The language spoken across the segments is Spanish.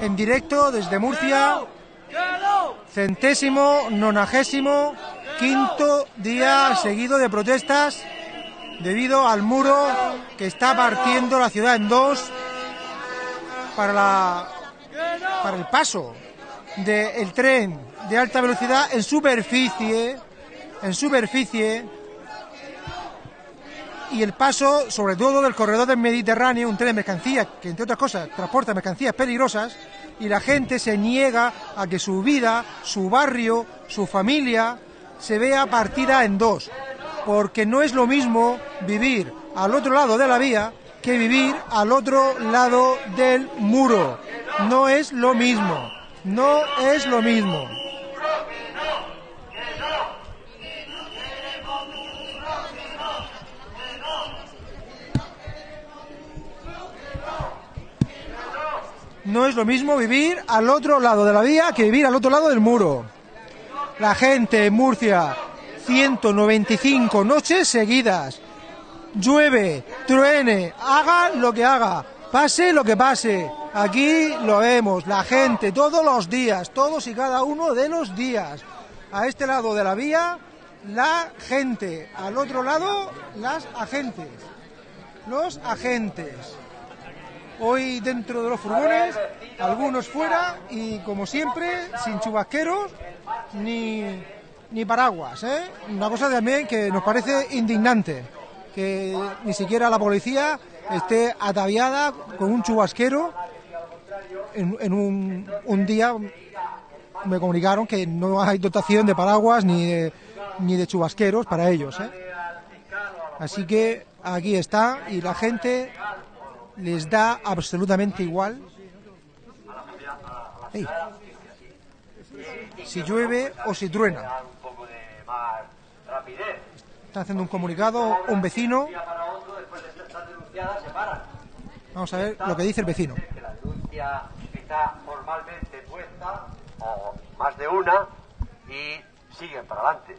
en directo desde Murcia, centésimo, nonagésimo, quinto día seguido de protestas debido al muro que está partiendo la ciudad en dos para, la, para el paso del tren de alta velocidad en superficie, en superficie, y el paso, sobre todo, del corredor del Mediterráneo, un tren de mercancías que, entre otras cosas, transporta mercancías peligrosas, y la gente se niega a que su vida, su barrio, su familia, se vea partida en dos, porque no es lo mismo vivir al otro lado de la vía que vivir al otro lado del muro. No es lo mismo, no es lo mismo. No es lo mismo vivir al otro lado de la vía que vivir al otro lado del muro. La gente en Murcia, 195 noches seguidas. Llueve, truene, haga lo que haga, pase lo que pase. Aquí lo vemos, la gente, todos los días, todos y cada uno de los días. A este lado de la vía, la gente. Al otro lado, las agentes. Los agentes hoy dentro de los furgones, algunos fuera y como siempre sin chubasqueros ni, ni paraguas. ¿eh? Una cosa también que nos parece indignante, que ni siquiera la policía esté ataviada con un chubasquero en, un, un, día me comunicaron que no hay dotación de paraguas ni de, ni de chubasqueros para ellos. ¿eh? Así que aquí está y la gente les da absolutamente igual si llueve o si truena. Está haciendo un comunicado un vecino. Vamos a ver lo que dice el vecino. Está formalmente puesta, o más de una, y siguen para adelante.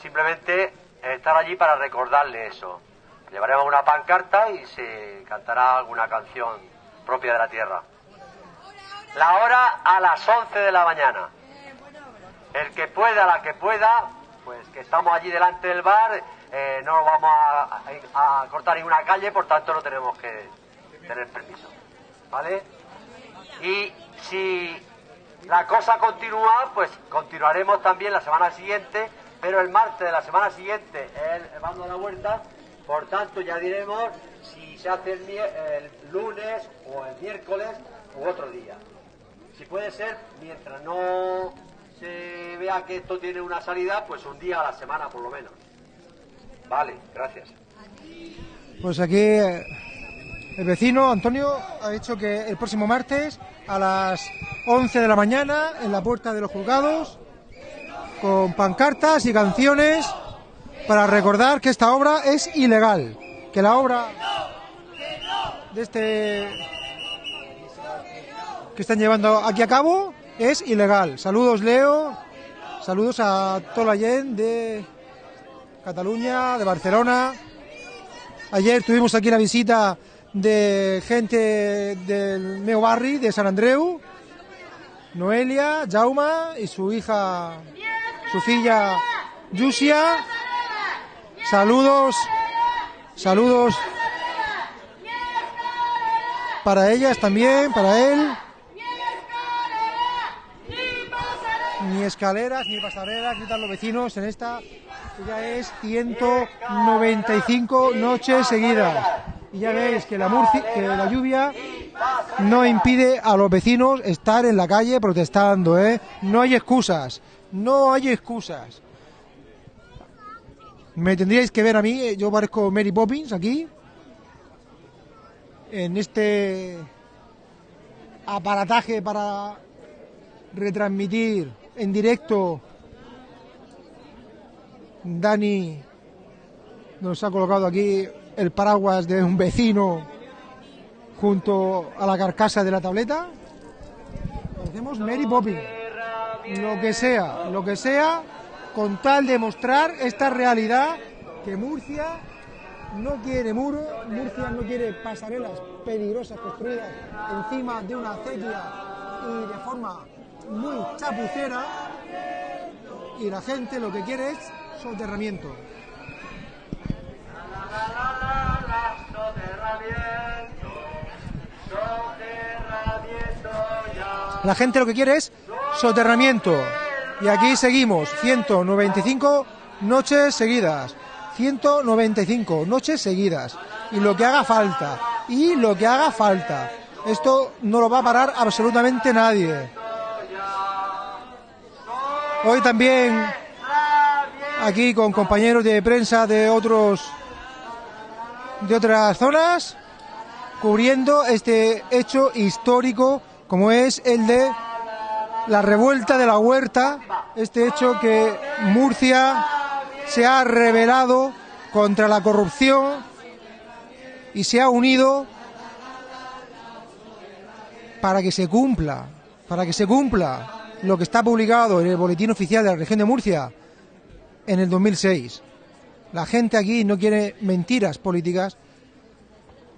Simplemente estar allí para recordarle eso. Llevaremos una pancarta y se cantará alguna canción propia de la tierra. La hora a las 11 de la mañana. El que pueda, la que pueda, pues que estamos allí delante del bar, eh, no vamos a, cortar ninguna calle, por tanto no tenemos que tener permiso. ¿Vale? Y si la cosa continúa, pues continuaremos también la semana siguiente, pero el martes de la semana siguiente, el mando de la vuelta, por tanto, ya diremos si se hace el, lunes o el miércoles u otro día. Si puede ser, mientras no se vea que esto tiene una salida, pues un día a la semana por lo menos. Vale, gracias. Pues aquí eh, el vecino Antonio ha dicho que el próximo martes a las 11 de la mañana en la puerta de los juzgados con pancartas y canciones para recordar que esta obra es ilegal, que la obra de este que están llevando aquí a cabo es ilegal. Saludos Leo, saludos a toda la gente de Cataluña, de Barcelona. Ayer tuvimos aquí la visita de gente del meu barri, de San Andreu, Noelia, Jauma y su hija, su filla Yusia. Saludos, saludos para ellas también, para él. Ni escaleras, ni pasarelas, gritan los vecinos en esta, ya es 195 noches seguidas. Y ya veis que la, que la lluvia no impide a los vecinos estar en la calle protestando, ¿eh? No hay excusas, no hay excusas. Me tendríais que ver a mí, eh, yo parezco Mary Poppins aquí, en este aparataje para retransmitir en directo. Dani nos ha colocado aquí el paraguas de un vecino junto a la carcasa de la tableta. Hacemos Mary Poppins. Lo que sea, lo que sea con tal de mostrar esta realidad que Murcia no quiere muro, Murcia no quiere pasarelas peligrosas construidas encima de una acequia y de forma muy chapucera y la gente lo que quiere es soterramiento. La gente lo que quiere es soterramiento. Y aquí seguimos, 195 noches seguidas. 195 noches seguidas. Y lo que haga falta. Y lo que haga falta. Esto no lo va a parar absolutamente nadie. Hoy también aquí con compañeros de prensa de otros de otras zonas cubriendo este hecho histórico como es el de la revuelta de la huerta, este hecho que Murcia se ha rebelado contra la corrupción y se ha unido para que se cumpla, para que se cumpla lo que está publicado en el boletín oficial de la región de Murcia en el 2006. La gente aquí no quiere mentiras políticas,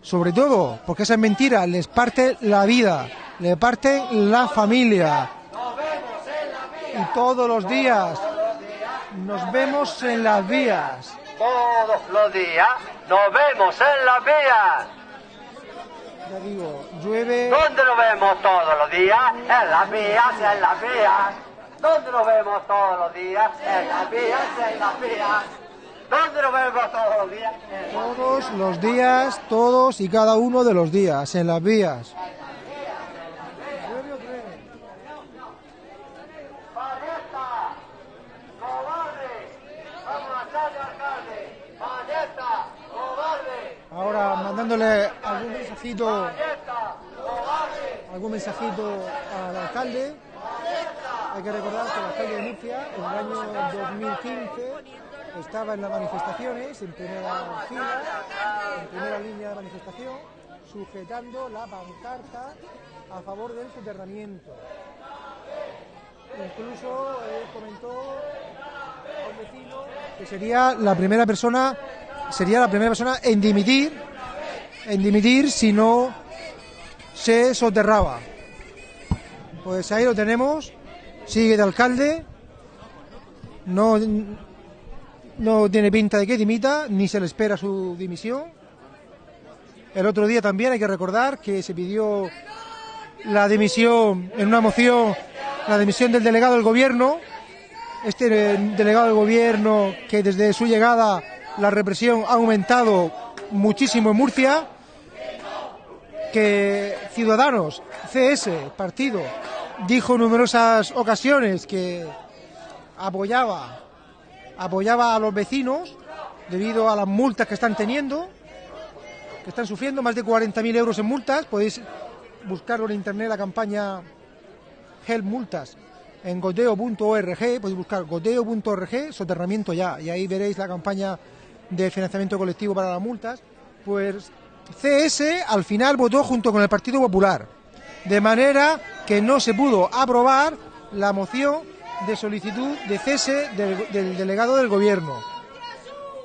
sobre todo porque esas mentiras les parte la vida, le parte la familia. Y todos los días nos vemos en las vías. Todos los días nos vemos en las vías. Ya digo, llueve. ¿Dónde nos vemos todos los días? En las vías, en las vías. ¿Dónde nos vemos todos los días? En las vías, en las vías. ¿Dónde nos vemos todos los días? Todos los días, todos y cada uno de los días, en las vías. ¡Valleta! ¡Cobarde! ¡Vamos a echarle al alcalde! ¡Valleta! ¡Cobarde! Ahora mandándole algún mensajito, algún mensajito al alcalde. Hay que recordar que el alcalde de Murcia en el año 2015 estaba en las manifestaciones, en primera fila, en primera línea de manifestación, sujetando la pancarta a favor del soterramiento. Incluso él comentó a un vecino que sería la primera persona, sería la primera persona en dimitir, en dimitir si no se soterraba. Pues ahí lo tenemos, sigue de alcalde, no, no tiene pinta de que dimita, ni se le espera su dimisión. El otro día también hay que recordar que se pidió la dimisión en una moción, la dimisión del delegado del gobierno. Este eh, delegado del gobierno que desde su llegada la represión ha aumentado muchísimo en Murcia, que Ciudadanos, CS, partido, dijo en numerosas ocasiones que apoyaba, apoyaba a los vecinos debido a las multas que están teniendo, que están sufriendo más de 40.000 euros en multas. Podéis buscarlo en internet la campaña Help Multas en goteo.org, podéis buscar goteo.org, soterramiento ya, y ahí veréis la campaña de financiamiento colectivo para las multas. Pues CS al final votó junto con el Partido Popular, de manera que no se pudo aprobar la moción de solicitud de cese del, del delegado del gobierno.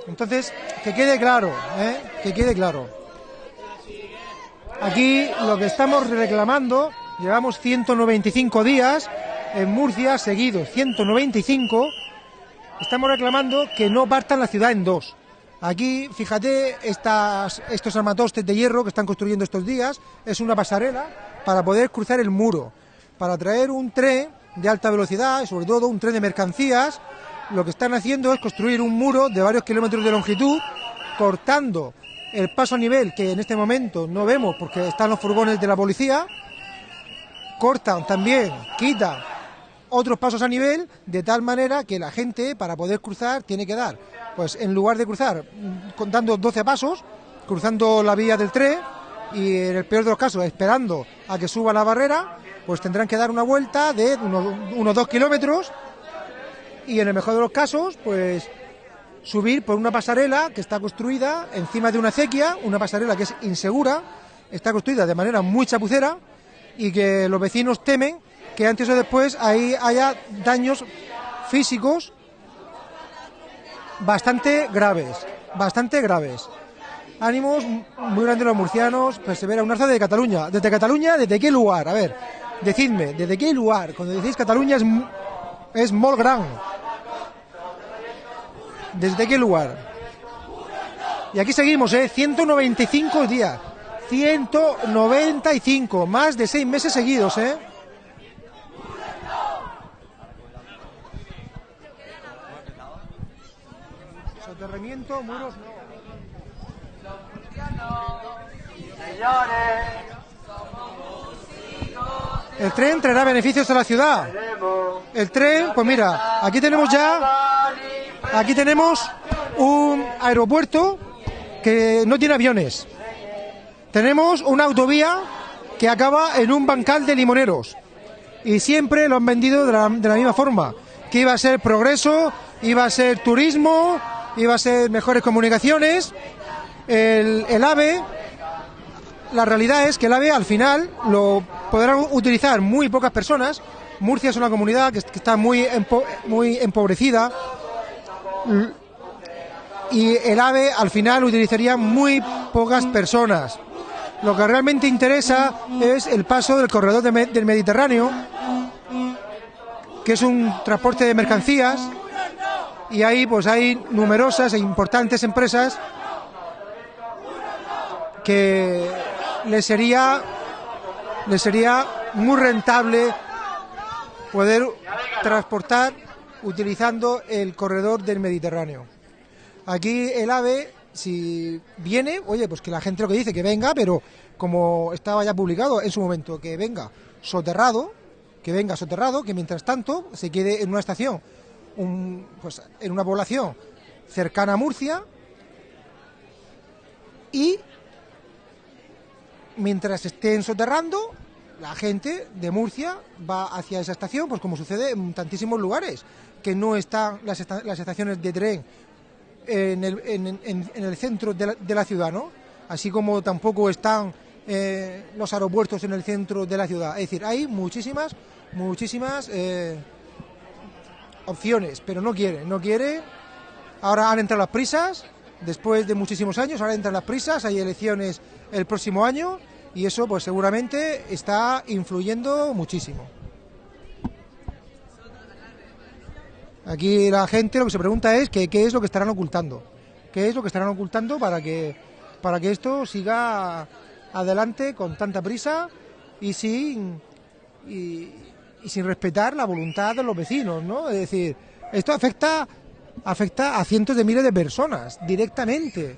Entonces, que quede claro, ¿eh? que quede claro. Aquí lo que estamos reclamando, llevamos 195 días en Murcia seguidos, 195, estamos reclamando que no partan la ciudad en dos. Aquí, fíjate, estos armatostes de hierro que están construyendo estos días es una pasarela para poder cruzar el muro, para traer un tren de alta velocidad y sobre todo un tren de mercancías. Lo que están haciendo es construir un muro de varios kilómetros de longitud, cortando el paso a nivel que en este momento no vemos porque están los furgones de la policía. Cortan también, quitan otros pasos a nivel de tal manera que la gente para poder cruzar tiene que dar, pues en lugar de cruzar mm, contando 12 pasos, cruzando la vía del tren y en el peor de los casos esperando a que suba la barrera, pues tendrán que dar una vuelta de unos dos kilómetros y en el mejor de los casos, pues subir por una pasarela que está construida encima de una acequia, una pasarela que es insegura, está construida de manera muy chapucera y que los vecinos temen que antes o después ahí haya daños físicos bastante graves, bastante graves. Ánimos muy grandes los murcianos, persevera un arza de Cataluña. ¿Desde Cataluña? ¿Desde qué lugar? A ver, Decidme, ¿desde qué lugar? Cuando decís Cataluña es, es molt gran. ¿Desde qué lugar? Y aquí seguimos, ¿eh? 195 días. 195, más de seis meses seguidos, ¿eh? Soterramiento, muros, no. Señores, El tren traerá beneficios a la ciudad. El tren, pues mira, aquí tenemos ya, aquí tenemos un aeropuerto que no tiene aviones. Tenemos una autovía que acaba en un bancal de limoneros. Y siempre lo han vendido de la misma forma. Que iba a ser progreso, iba a ser turismo, iba a ser mejores comunicaciones. El, el AVE, la realidad es que el AVE al final lo podrán utilizar muy pocas personas. Murcia es una comunidad que, está muy, empo- muy empobrecida. Y el AVE al final utilizaría muy pocas personas. Lo que realmente interesa es el paso del corredor del Mediterráneo, que es un transporte de mercancías, y ahí pues hay numerosas e importantes empresas que les sería les sería muy rentable poder transportar utilizando el corredor del Mediterráneo. Aquí el AVE, si viene, oye, pues que la gente lo que dice, que venga, pero como estaba ya publicado en su momento, que venga soterrado, que venga soterrado, que mientras tanto se quede en una estación, un- pues en una población cercana a Murcia y mientras estén soterrando, la gente de Murcia va hacia esa estación, pues como sucede en tantísimos lugares, que no están las, las estaciones de tren en el, en, el centro de la, de la ciudad, ¿no? Así como tampoco están eh, los aeropuertos en el centro de la ciudad. Es decir, hay muchísimas, muchísimas eh, opciones, pero no quiere, no quiere. Ahora han entrado las prisas, después de muchísimos años, ahora entran las prisas, hay elecciones el próximo año y eso pues seguramente está influyendo muchísimo. Aquí la gente lo que se pregunta es que, qué es lo que estarán ocultando. ¿Qué es lo que estarán ocultando para que, para que esto siga adelante con tanta prisa y sin, y, y sin respetar la voluntad de los vecinos, ¿no? Es decir, esto afecta, afecta a cientos de miles de personas directamente.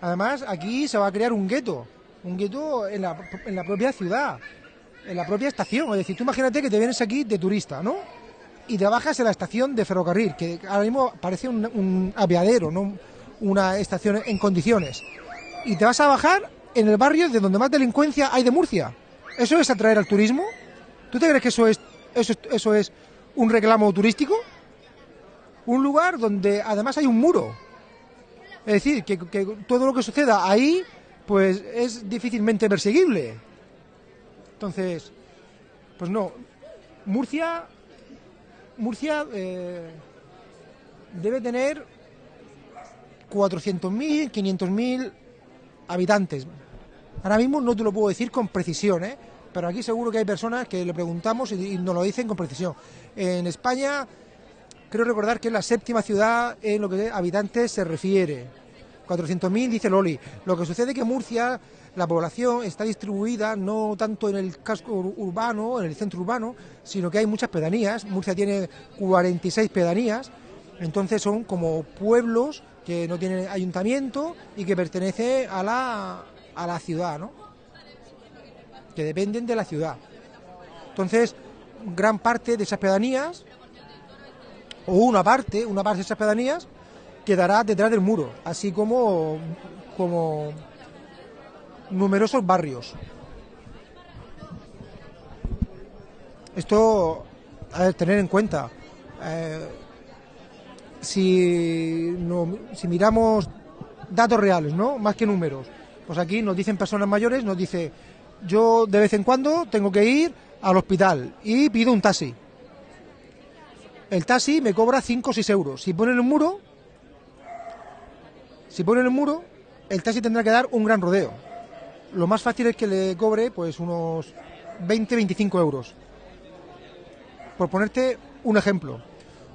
Además, aquí se va a crear un gueto, un gueto en la, en la propia ciudad, en la propia estación. Es decir, tú imagínate que te vienes aquí de turista, ¿no? Y te bajas en la estación de ferrocarril, que ahora mismo parece un, un aviadero, no una estación en condiciones. Y te vas a bajar en el barrio de donde más delincuencia hay de Murcia. ¿Eso es atraer al turismo? ¿Tú te crees que eso es, eso, es- eso es un reclamo turístico? Un lugar donde además hay un muro. Es decir, que, que todo lo que suceda ahí, pues es difícilmente perseguible. Entonces, pues no. Murcia, Murcia eh, debe tener 400.000, 500.000 habitantes. Ahora mismo no te lo puedo decir con precisión, ¿eh? Pero aquí seguro que hay personas que le preguntamos y, y nos lo dicen con precisión. En España, creo recordar que es la séptima ciudad en lo que habitantes se refiere. 400.000 dice Loli. Lo que sucede es que Murcia, la población está distribuida no tanto en el casco ur- urbano, en el centro urbano, sino que hay muchas pedanías. Murcia tiene 46 pedanías, entonces son como pueblos que no tienen ayuntamiento y que pertenecen a la, a la ciudad, ¿no? Que dependen de la ciudad. Entonces, gran parte de esas pedanías, o una parte, una parte de esas pedanías, quedará detrás del muro, así como, como numerosos barrios. Esto a tener en cuenta. eh, si, si miramos datos reales, ¿no? Más que números. Pues aquí nos dicen personas mayores, nos dice, yo de vez en cuando tengo que ir al hospital y pido un taxi. El taxi me cobra 5 o 6 euros. Si ponen el muro, si ponen el muro, el taxi tendrá que dar un gran rodeo. Lo más fácil es que le cobre pues unos 20-25 euros. Por ponerte un ejemplo.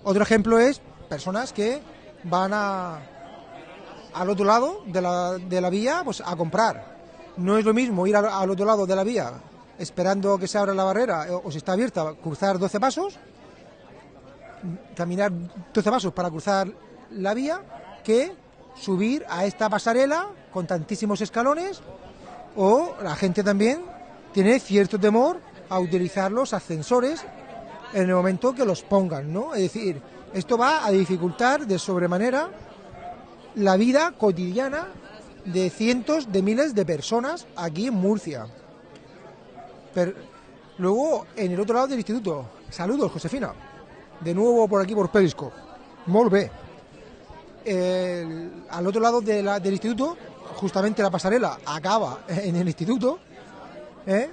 Otro ejemplo es personas que van al otro lado de la, de la vía pues, a comprar. No es lo mismo ir al, otro lado de la vía esperando que se abra la barrera eh, o si está abierta, cruzar 12 pasos, caminar 12 pasos para cruzar la vía, que subir a esta pasarela con tantísimos escalones o la gente también tiene cierto temor a utilizar los ascensores en el momento que los pongan, ¿no? Es decir, esto va a dificultar de sobremanera la vida cotidiana de cientos de miles de personas aquí en Murcia. Pero, luego, en el otro lado del instituto, saludos, Josefina. De nuevo por aquí, por Periscope. El- al otro lado de la- del instituto, justamente la pasarela acaba en el instituto. ¿eh?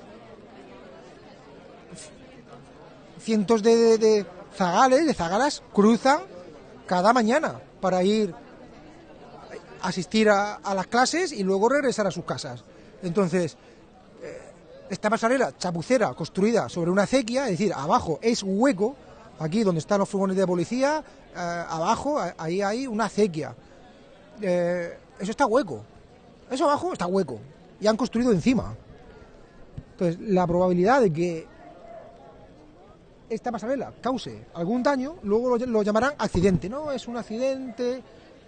Cientos de, de- de zagales, de zagalas, cruzan cada mañana para ir asistir a, las clases y luego regresar a sus casas. Entonces, esta pasarela chapucera construida sobre una acequia, es decir, abajo es hueco, aquí donde están los furgones de policía, eh, abajo ahí hay una acequia. Eh, eso está hueco. Eso abajo está hueco. Y han construido encima. Entonces, la probabilidad de que esta pasarela cause algún daño, luego lo, lo llamarán accidente. No, es un accidente,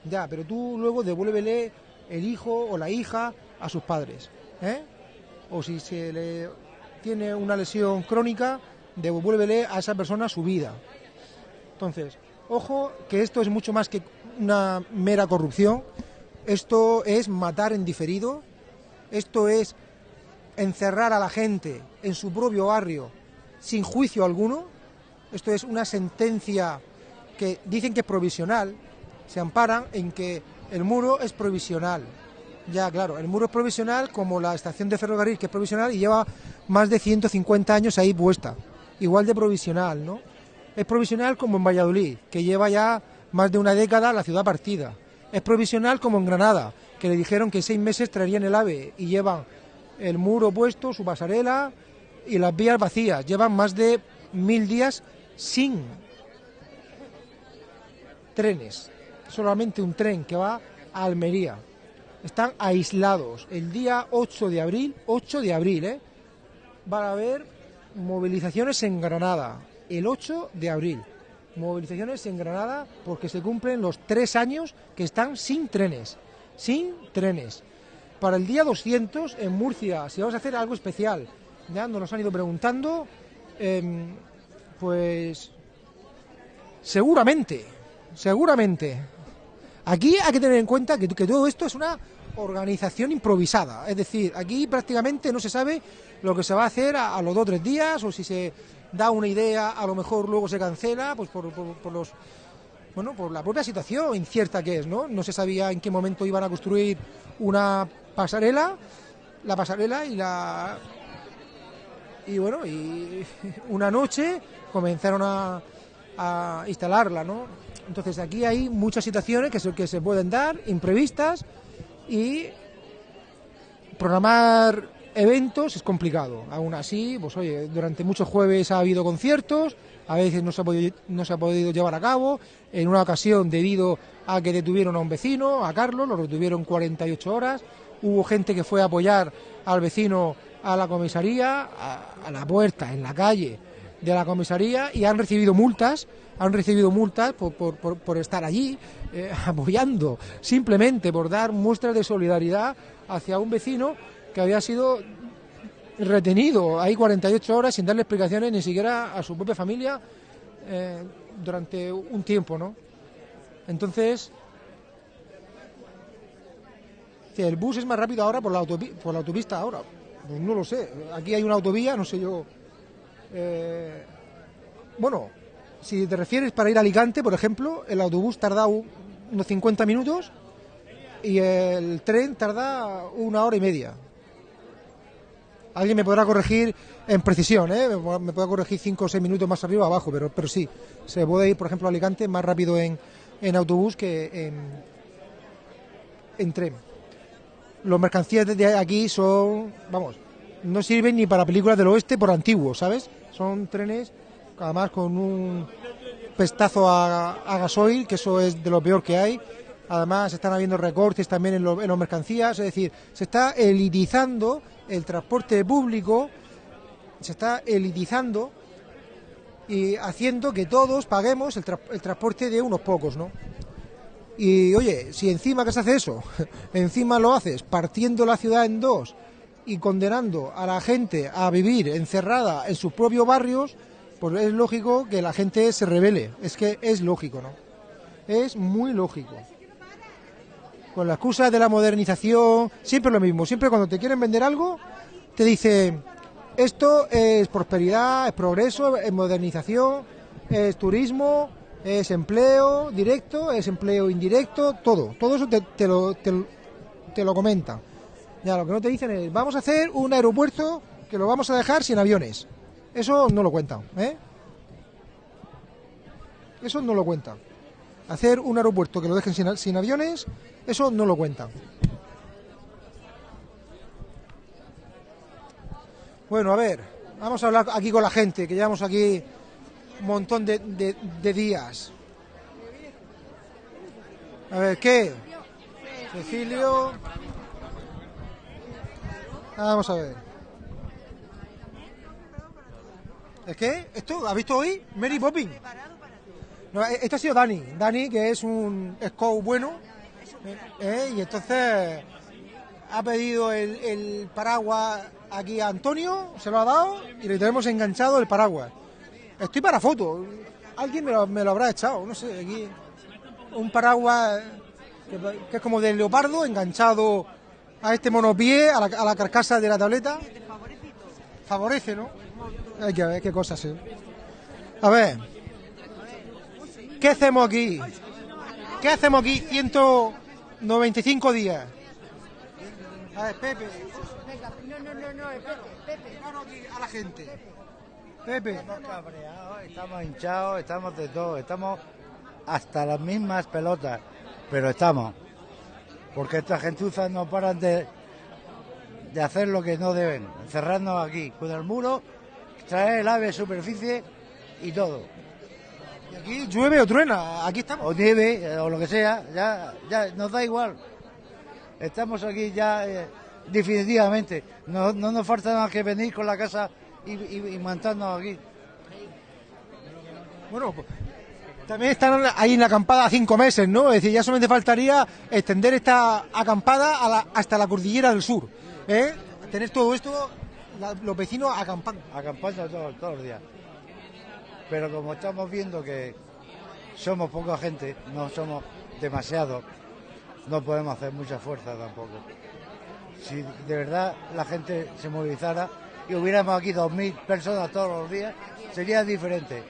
ya, pero tú luego devuélvele el hijo o la hija a sus padres. ¿eh? o si se le tiene una lesión crónica, devuélvele a esa persona su vida. Entonces, ojo que esto es mucho más que una mera corrupción, esto es matar en diferido, esto es encerrar a la gente en su propio barrio sin juicio alguno, esto es una sentencia que dicen que es provisional, se amparan en que el muro es provisional. Ya, claro, el muro es provisional como la estación de ferrocarril que es provisional y lleva más de 150 años ahí puesta. Igual de provisional, ¿no? Es provisional como en Valladolid, que lleva ya más de una década la ciudad partida. Es provisional como en Granada, que le dijeron que seis meses traerían el AVE y llevan el muro puesto, su pasarela y las vías vacías. Llevan más de mil días sin trenes. Solamente un tren que va a Almería están aislados. El día 8 de abril, 8 de abril, ¿eh? van a haber movilizaciones en Granada. El 8 de abril. Movilizaciones en Granada porque se cumplen los tres años que están sin trenes. Sin trenes. Para el día 200 en Murcia, si vamos a hacer algo especial, ya nos han ido preguntando, em, pues seguramente, seguramente Aquí hay que tener en cuenta que, todo esto es una organización improvisada. Es decir, aquí prácticamente no se sabe lo que se va a hacer a, los dos o tres días o si se da una idea, a lo mejor luego se cancela, pues por los bueno, por la propia situación incierta que es, ¿no? No se sabía en qué momento iban a construir una pasarela, la pasarela y la y bueno, y una noche comenzaron a, a instalarla, ¿no? Entonces aquí hay muchas situaciones que se, que se pueden dar, imprevistas, y programar eventos es complicado. Aún así, pues oye, durante muchos jueves ha habido conciertos, a veces no se ha podido, no se ha podido llevar a cabo. En una ocasión, debido a que detuvieron a un vecino, a Carlos, lo retuvieron 48 horas. Hubo gente que fue a apoyar al vecino a la comisaría, a la puerta, en la calle de la comisaría, y han recibido multas, han recibido multas por, por, estar allí eh, apoyando, simplemente por dar muestras de solidaridad hacia un vecino que había sido retenido ahí 48 horas sin darle explicaciones ni siquiera a su propia familia eh, durante un tiempo, ¿no? Entonces, el bus es más rápido ahora por la, por la autopista ahora, pues no lo sé. Aquí hay una autovía, no sé yo. Eh, bueno, si te refieres para ir a Alicante, por ejemplo, el autobús tarda unos 50 minutos y el tren tarda una hora y media. Alguien me podrá corregir en precisión, ¿eh? me podrá- corregir 5 o 6 minutos más arriba o abajo, pero, pero sí, se puede ir, por ejemplo, a Alicante más rápido en, en autobús que en, en tren. Los mercancías desde aquí son, vamos, no sirven ni para películas del oeste por antiguos, ¿sabes? Son trenes, además con un pestazo a, gasoil, que eso es de lo peor que hay. Además, están habiendo recortes también en, lo- las mercancías, es decir, se está elitizando el transporte público, se está elitizando y haciendo que todos paguemos el transporte de unos pocos, ¿no? Y oye, si encima que se hace eso, encima lo haces partiendo la ciudad en dos y condenando a la gente a vivir encerrada en sus propios barrios, pues es lógico que la gente se revele. Es que es lógico, ¿no? Es muy lógico. Con la excusa de la modernización, siempre lo mismo. Siempre cuando te quieren vender algo, te dicen, esto es prosperidad, es progreso, es modernización, es turismo, es empleo directo, es empleo indirecto, todo. Todo eso te, lo, te, lo- comentan. Ya, lo que no te dicen es, vamos a hacer un aeropuerto que lo vamos a dejar sin aviones. Eso no lo cuentan, ¿eh? Eso no lo cuentan. Hacer un aeropuerto que lo dejen sin, aviones, eso no lo cuentan. Bueno, a ver, vamos a hablar aquí con la gente, que llevamos aquí un montón de, días. A ver, ¿qué? Cecilio. Vamos a ver. ¿Es qué? ¿Esto? ¿Has visto hoy? Mary Poppins. No, esto ha sido Dani. Dani, que es un scout bueno. eh, eh, y entonces ha pedido el, paraguas aquí a Antonio, se lo ha dado y le tenemos enganchado el paraguas. Estoy para foto. Alguien me lo, habrá echado, no sé, aquí. Un paraguas que, que es como de leopardo enganchado a este monopié, a la carcasa de la tableta. Favorece, ¿no? Hay que ver qué cosas, sí. A ver. ¿Qué hacemos aquí? ¿Qué hacemos aquí 195 días? A ver, Pepe. No, no, no, no, Pepe, Pepe. Aquí a la gente. Pepe. Estamos cabreados, estamos hinchados, estamos de todo, estamos hasta las mismas pelotas, pero estamos. Porque estas gentuzas no paran de, de hacer lo que no deben, encerrarnos aquí, con el muro, traer el ave de superficie y todo. Y aquí llueve o truena, aquí estamos. O nieve, eh, o lo que sea, ya, ya nos da igual. Estamos aquí ya eh, definitivamente. No, no nos falta nada que venir con la casa y, y, y montarnos aquí. Bueno, pues, también están ahí en la acampada cinco meses, ¿no? Es decir, ya solamente faltaría extender esta acampada a la- hasta la cordillera del sur, ¿eh? Tener todo esto, la- los vecinos acampando. acampando todos, todos los días. Pero como estamos viendo que somos poca gente, no somos demasiados, no podemos hacer mucha fuerza tampoco. Si de verdad la gente se movilizara y hubiéramos aquí 2.000 personas todos los días, sería diferente.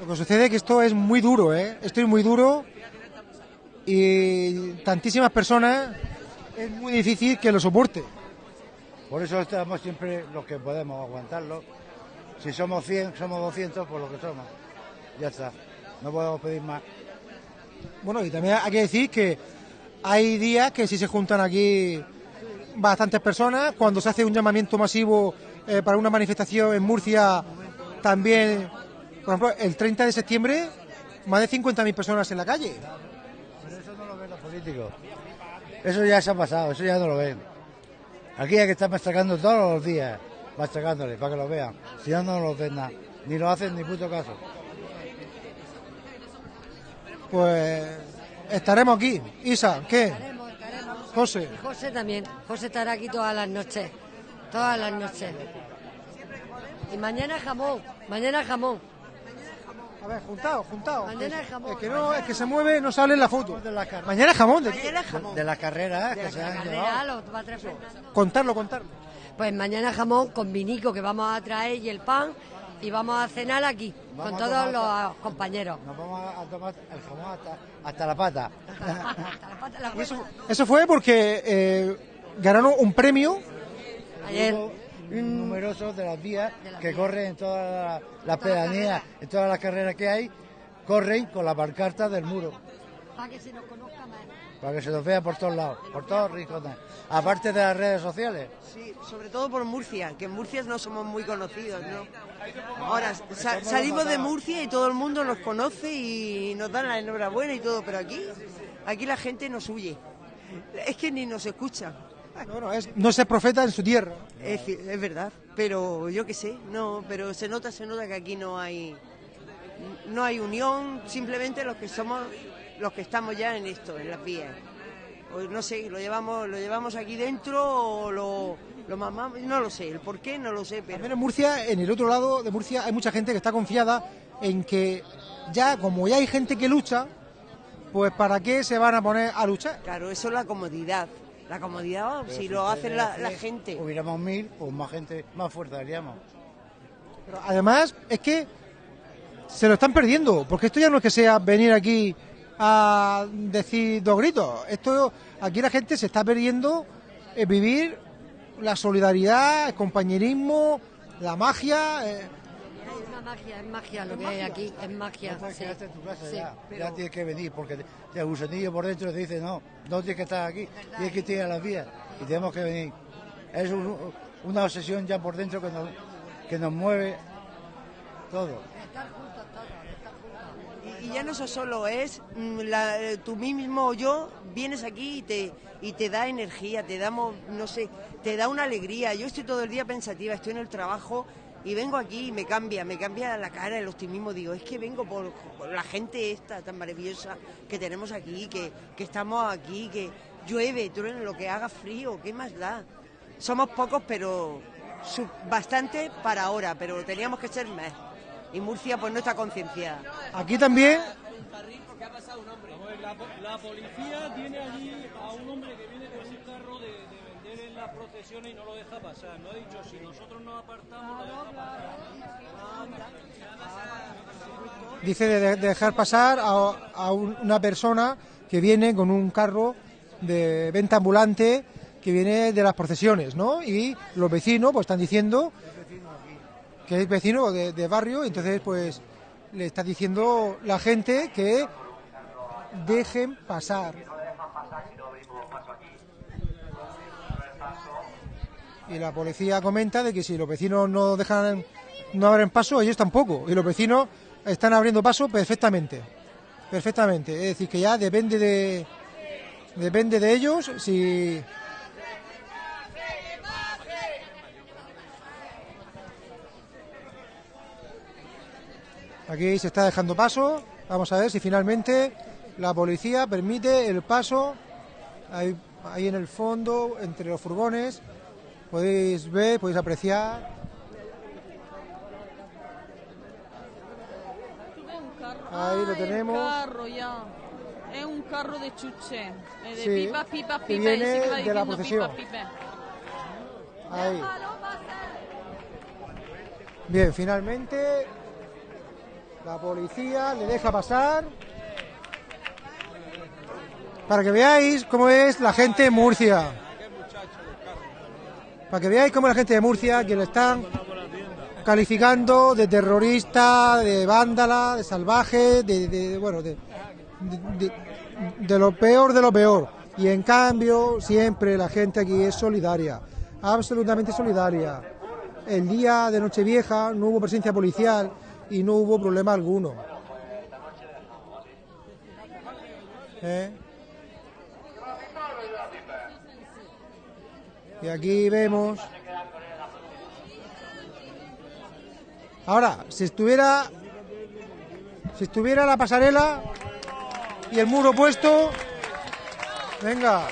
Lo que sucede es que esto es muy duro, ¿eh? Esto es muy duro y tantísimas personas es muy difícil que lo soporte. Por eso estamos siempre los que podemos aguantarlo. Si somos 100, somos 200, por lo que somos. Ya está. No podemos pedir más. Bueno, y también hay que decir que hay días que sí se juntan aquí bastantes personas. Cuando se hace un llamamiento masivo eh, para una manifestación en Murcia, también, por ejemplo, el 30 de septiembre, más de 50.000 personas en la calle. Pero eso no lo ven los políticos. Eso ya se ha pasado, eso ya no lo ven. Aquí hay que estar machacando todos los días, machacándole para que lo vean. Si no, no lo ven nada. Ni lo hacen ni puto caso. Pues estaremos aquí. Isa, ¿qué? José. José también. José estará aquí todas las noches. Todas las noches. Y mañana jamón. Mañana jamón. A ver, juntado, juntado. Mañana es jamón. Es que no, es que se mueve, no sale en la foto. De la Mañana es jamón, ¿de qué? De las carreras que se han Carrera, lo va a traer Fernando. Contarlo, contarlo. Pues mañana jamón con vinico que vamos a traer y el pan y vamos a cenar aquí Vamos con todos los compañeros. Nos vamos a tomar el jamón hasta, hasta la pata. Hasta la pata, la Y eso, hueva. eso fue porque eh, ganaron un premio Ayer. Numerosos de las vías De las que vías. corren en todas las, pedanías, en todas las carreras que hay, corren con la pancarta del muro. Para que se nos conozca más. para que se nos vea por todos lados, por todos rincones, aparte de las redes sociales. Sí, sobre todo por Murcia, que en Murcia no somos muy conocidos, ¿no? Ahora sa- salimos de Murcia y todo el mundo nos conoce y nos dan la enhorabuena y todo, pero aquí, aquí la gente nos huye. Es que ni nos escucha. No, no, es no ser profeta en su tierra. Es, es verdad, pero yo qué sé, no, pero se nota, se nota que aquí no hay, no hay unión, simplemente los que somos, los que estamos ya en esto, en las vías. O no sé, lo llevamos, lo llevamos aquí dentro o lo, lo mamamos, no lo sé, el por qué no lo sé, pero También en Murcia, en el otro lado de Murcia, hay mucha gente que está confiada en que ya, como ya hay gente que lucha, pues ¿para qué se van a poner a luchar? claro, eso es la comodidad. La comodidad, si lo hace la, la gente. Hubiéramos mil, pues más gente, más fuerza haríamos. Pero además, es que se lo están perdiendo, porque esto ya no es que sea venir aquí a decir dos gritos. Esto, aquí la gente se está perdiendo eh, vivir la solidaridad, el compañerismo, la magia. eh, una magia, es magia lo que hay aquí, es magia. No sí. en tu casa Sí, ya, pero- ya tienes que venir, porque te- el gusanillo por dentro te dice, no, no tienes que estar aquí, tienes que ir a las vías y tenemos que venir. Es un- una obsesión ya por dentro que nos, que nos mueve todo. Y, y ya no eso solo es mm, la, eh, tú mismo yo vienes aquí y te y te da energía, te damos no sé, te da una alegría. Yo estoy todo el día pensativa, estoy en el trabajo y vengo aquí y me cambia, me cambia la cara, el optimismo. Digo, es que vengo por, por la gente esta tan maravillosa que tenemos aquí, que, que estamos aquí, que llueve, truene, lo que haga frío, ¿qué más da? Somos pocos, pero su- bastante para ahora, pero teníamos que ser más. Y Murcia pues no está concienciada. Aquí también, la policía tiene allí a un hombre que viene con un carro de, de vender en las procesiones y no lo deja pasar. No ha dicho, si nosotros nos apartamos, lo deja pasar. dice de, de dejar pasar a, a un- una persona que viene con un carro de venta ambulante que viene de las procesiones, ¿no? Y los vecinos pues están diciendo que es vecino de barrio, entonces pues le está diciendo la gente que dejen pasar. Y la policía comenta de que si los vecinos no dejan, no abren paso, ellos tampoco. Y los vecinos están abriendo paso perfectamente. Perfectamente. Es decir, que ya depende de, depende de ellos si, Aquí se está dejando paso. Vamos a ver si finalmente la policía permite el paso. Ahí, ahí en el fondo, entre los furgones, podéis ver, podéis apreciar. Ahí lo tenemos. Carro ya. Es un carro de chuche. De Sí, pipa, pipa, que pipa. viene va de la procesión. pipa, pipa. Ahí. Bien, finalmente la policía le deja pasar. Para que veáis cómo es la gente de Murcia. Para que veáis cómo la gente de Murcia, que le están calificando de terrorista, de vándala, de salvaje, de, bueno, de- de lo peor de lo peor. Y en cambio, siempre la gente aquí es solidaria, absolutamente solidaria. El día de Nochevieja no hubo presencia policial y no hubo problema alguno. ¿Eh? Y aquí vemos. Ahora, si estuviera. Si estuviera la pasarela y el muro puesto. Venga.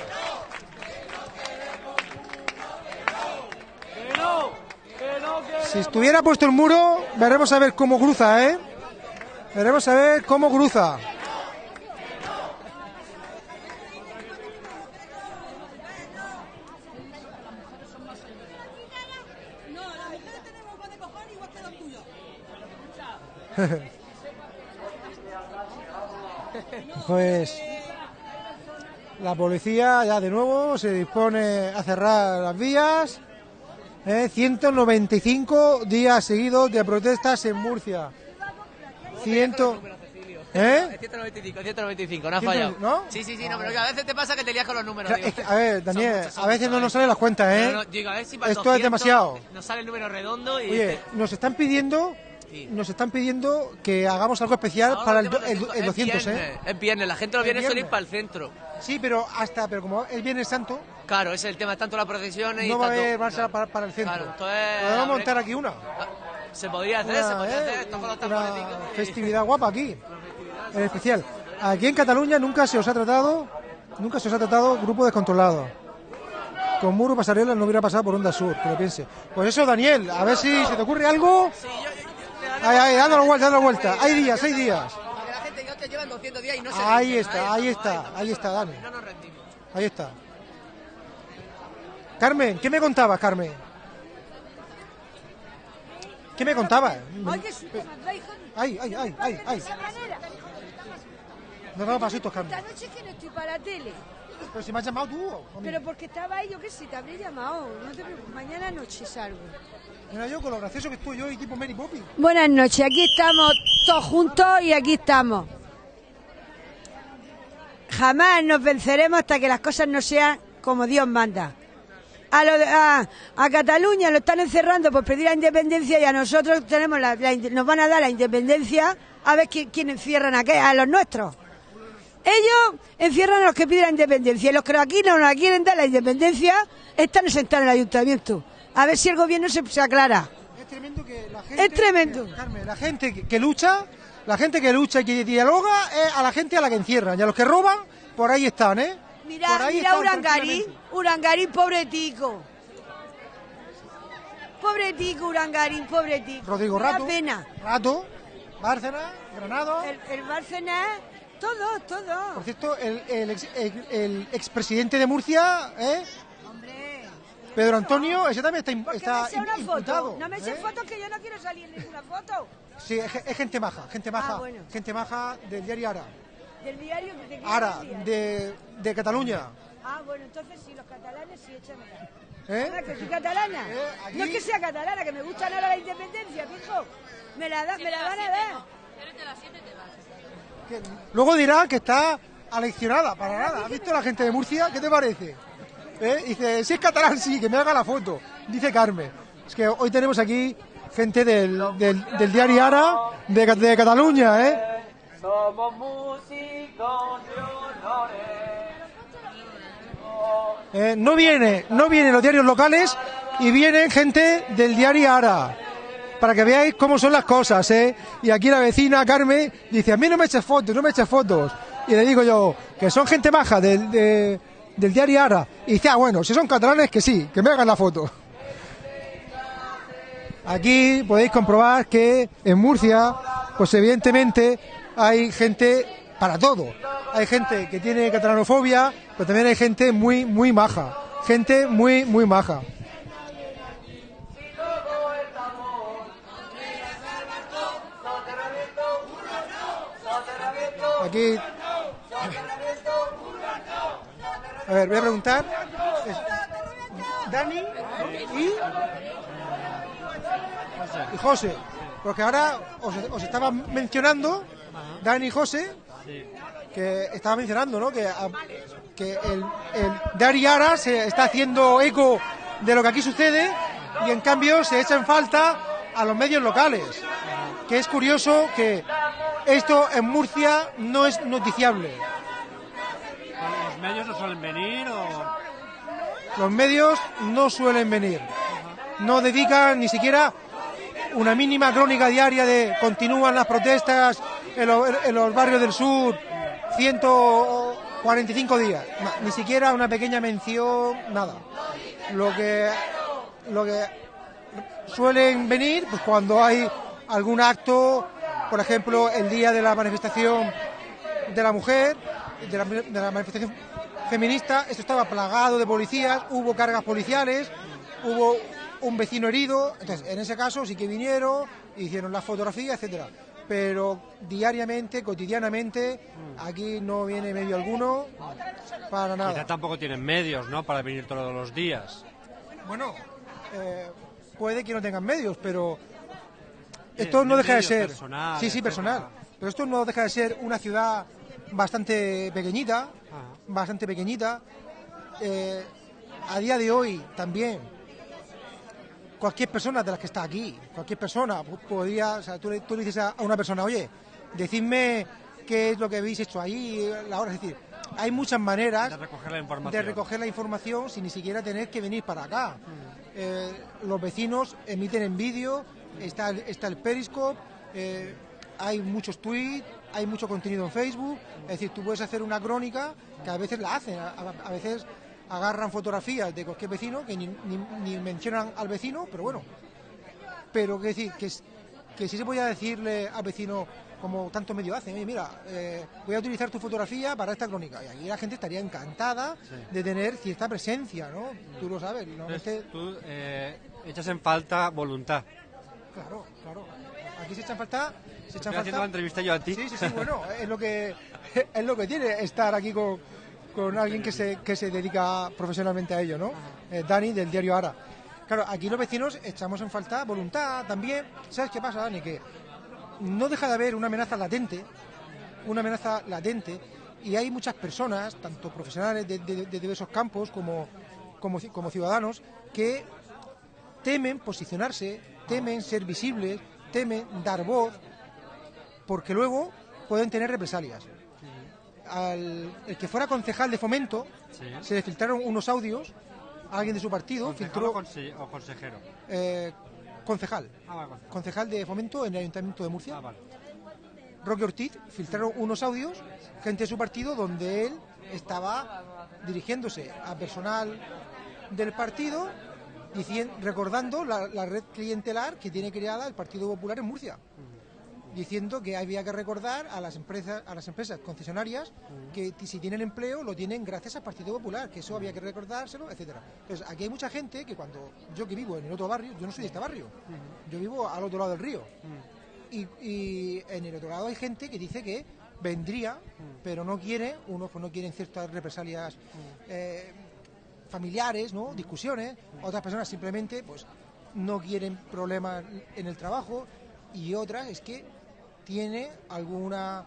Si estuviera puesto el muro, veremos a ver cómo cruza, ¿eh? Veremos a ver cómo cruza. Pues la policía ya de nuevo se dispone a cerrar las vías. ¿eh? 195 días seguidos de protestas en Murcia. Ciento... ¿Eh? Es 195, 195, no 195, fallado. ¿no? Sí, sí, sí, no, pero a veces te pasa que te lías con los números. Digo. es que, a ver, Daniel, son a veces muchos, no nos salen las cuentas, ¿eh? No, no, digo, a ver si para Esto es 200 demasiado. Nos sale el número redondo y... Oye, nos están pidiendo, nos están pidiendo que hagamos algo especial ahora para el, el, 200, el es 200, ¿eh? viernes, Es viernes, la gente suele ir viernes. para el centro. Sí, pero hasta, pero como es Viernes Santo, Claro, ese es el tema, tanto la procesión y no va a haber marcha claro. para, para el centro. Claro, entonces, Podemos montar aquí una. Se podría hacer, se Una, podría ¿eh? hacer. Los una y- festividad guapa aquí, en especial. Aquí en Cataluña nunca se os ha tratado, nunca se os ha tratado grupo descontrolado. Con muro pasarela no hubiera pasado por Onda Sur, que lo piense. Pues eso, Daniel, a ver si se te ocurre algo. Ahí, ahí, dándole vuelta, dándole vuelta. Hay días, hay días. Porque la gente ya te llevan 200 días y no se Ahí rinden, está, ahí está, ahí está, Dani. No nos rendimos. Ahí está. Carmen, ¿qué me contabas, Carmen? ¿Qué me contabas? Hijo. Ay, ay, ay, ay, ay. Nos damos pasitos, Carmen. Esta noche que no estoy para la tele. Pero si me has llamado tú. Pero porque estaba ahí, yo qué sé, te habría llamado. No te preocupes, mañana noche salgo. Buenas noches, aquí estamos todos juntos y aquí estamos. Jamás nos venceremos hasta que las cosas no sean como Dios manda. A, Cataluña lo están encerrando por pedir la independencia y a nosotros tenemos la, la nos van a dar la independencia a ver quién, quién encierran a qué, a los nuestros. Ellos encierran a los que piden la independencia y los que aquí no nos quieren dar la independencia están sentados en el ayuntamiento. A ver si el gobierno se, se aclara. Es tremendo que la gente. Es tremendo. Carmen, la gente que, que lucha, la gente que lucha y que dialoga es a la gente a la que encierran. Y a los que roban, por ahí están, ¿eh? Mira, mira están Urangarín, tranquilamente. Urangarín, pobretico. Pobretico, Urangarín, pobretico. Rodrigo Me da Rato. pena. Rato, Bárcena, Granado. El, el Bárcenas, todo, todo. Por cierto, el, el, ex- el- el expresidente de Murcia, ¿eh? Pedro Antonio, ese también está, im- ¿por qué está me una imputado. foto? No me echen ¿eh? fotos que yo no quiero salir en ninguna foto. Sí, es, ge- es gente maja, gente maja. Ah, bueno. Gente maja del diario Ara. Del diario de qué Ara, de, de Cataluña. Ah, bueno, entonces sí, los catalanes sí, échamela. ¿eh? Ah, que soy catalana. Eh, aquí- No es que sea catalana, que me gusta ahora la independencia, fijo. Me la, da, me la van a dar. Que Luego dirá que está aleccionada, para nada. ¿Has visto la gente de Murcia? ¿Qué te parece? ¿Eh? Dice, si es catalán, sí, que me haga la foto. Dice Carmen. Es que hoy tenemos aquí gente del, del, del diario Ara de, de Cataluña, ¿eh? Somos músicos de honores. Eh, no viene, no vienen los diarios locales y vienen gente del diario Ara. Para que veáis cómo son las cosas, ¿eh? Y aquí la vecina Carmen dice, a mí no me eches fotos, no me eches fotos. Y le digo yo, que son gente maja del, de- del diario Ara. Y dice, ah, bueno, si son catalanes, que sí, que me hagan la foto. Aquí podéis comprobar que en Murcia, pues evidentemente hay gente para todo. Hay gente que tiene catalanofobia, pero también hay gente muy, muy maja. Gente muy, muy maja. Aquí. A ver, voy a preguntar. Dani y. Y José. Porque ahora os, os estaba mencionando, Dani y José, que estaba mencionando, ¿no? Que, a- que el, el Dari Ara se está haciendo eco de lo que aquí sucede y en cambio se echa en falta a los medios locales. Que es curioso que esto en Murcia no es noticiable. ¿Los medios no suelen venir o...? Los medios no suelen venir. No dedican ni siquiera una mínima crónica diaria de continúan las protestas en, lo- en los barrios del sur 145 días. Ni siquiera una pequeña mención, nada. Lo que, lo que suelen venir pues cuando hay algún acto, por ejemplo, el día de la manifestación de la mujer, de la manifestación feminista, esto estaba plagado de policías, hubo cargas policiales, hubo un vecino herido, entonces en ese caso sí que vinieron, hicieron la fotografía, etcétera. Pero diariamente, cotidianamente, aquí no viene medio alguno para Quizá nada. tampoco tienen medios, ¿no? Para venir todos los días. Bueno, eh, puede que no tengan medios, pero esto no deja de ser. personal, sí, sí, etcétera. personal. Pero esto no deja de ser una ciudad bastante pequeñita, bastante pequeñita. Eh, a día de hoy también, cualquier persona de las que está aquí, cualquier persona po- podría, o sea, tú, le- tú le dices a, a una persona, oye, decidme qué es lo que habéis hecho ahí, la hora, es decir, hay muchas maneras De recoger la información. de recoger la información sin ni siquiera tener que venir para acá. Eh, los vecinos emiten en vídeo, está, el- está el Periscope, eh, hay muchos tweets, hay mucho contenido en Facebook, es decir, tú puedes hacer una crónica que a veces la hacen, a, veces agarran fotografías de cualquier vecino que ni, ni- ni mencionan al vecino, pero bueno, pero que decir que, que sí se podía decirle al vecino como tantos medios hacen, oye mira, eh, voy a utilizar tu fotografía para esta crónica y aquí la gente estaría encantada de tener cierta presencia, ¿no? Tú lo sabes, normalmente, Entonces, tú eh, echas en falta voluntad. claro, claro, aquí se echan falta, se haciendo la entrevista yo a ti. sí, sí, sí, bueno, es lo que es lo que tiene estar aquí con, con alguien que se, que se dedica profesionalmente a ello, ¿no? Eh, Dani del diario Ara. Claro, aquí los vecinos echamos en falta voluntad también. ¿Sabes qué pasa, Dani? Que no deja de haber una amenaza latente, una amenaza latente, y hay muchas personas, tanto profesionales de, de- de diversos campos como, como, como ciudadanos, que temen posicionarse, temen ser visibles, temen dar voz, porque luego pueden tener represalias. Al el que fuera concejal de fomento, Sí. se le filtraron unos audios, a alguien de su partido ¿Concejal filtró o, conse- o consejero? eh, concejal, Ah, vale, concejal. concejal de fomento en el Ayuntamiento de Murcia. Ah, vale. Roque Ortiz filtraron unos audios, gente de su partido, donde él estaba dirigiéndose a personal del partido, recordando la, la red clientelar que tiene creada el Partido Popular en Murcia, diciendo que había que recordar a las empresas, a las empresas concesionarias que si tienen empleo lo tienen gracias al Partido Popular, que eso había que recordárselo, etcétera. Entonces aquí hay mucha gente que cuando yo que vivo en el otro barrio, yo no soy de este barrio, yo vivo al otro lado del río. Y, y en el otro lado hay gente que dice que vendría, pero no quiere, unos pues no quieren ciertas represalias eh, familiares, ¿no? discusiones, otras personas simplemente pues no quieren problemas en el trabajo. Y otras es que tiene alguna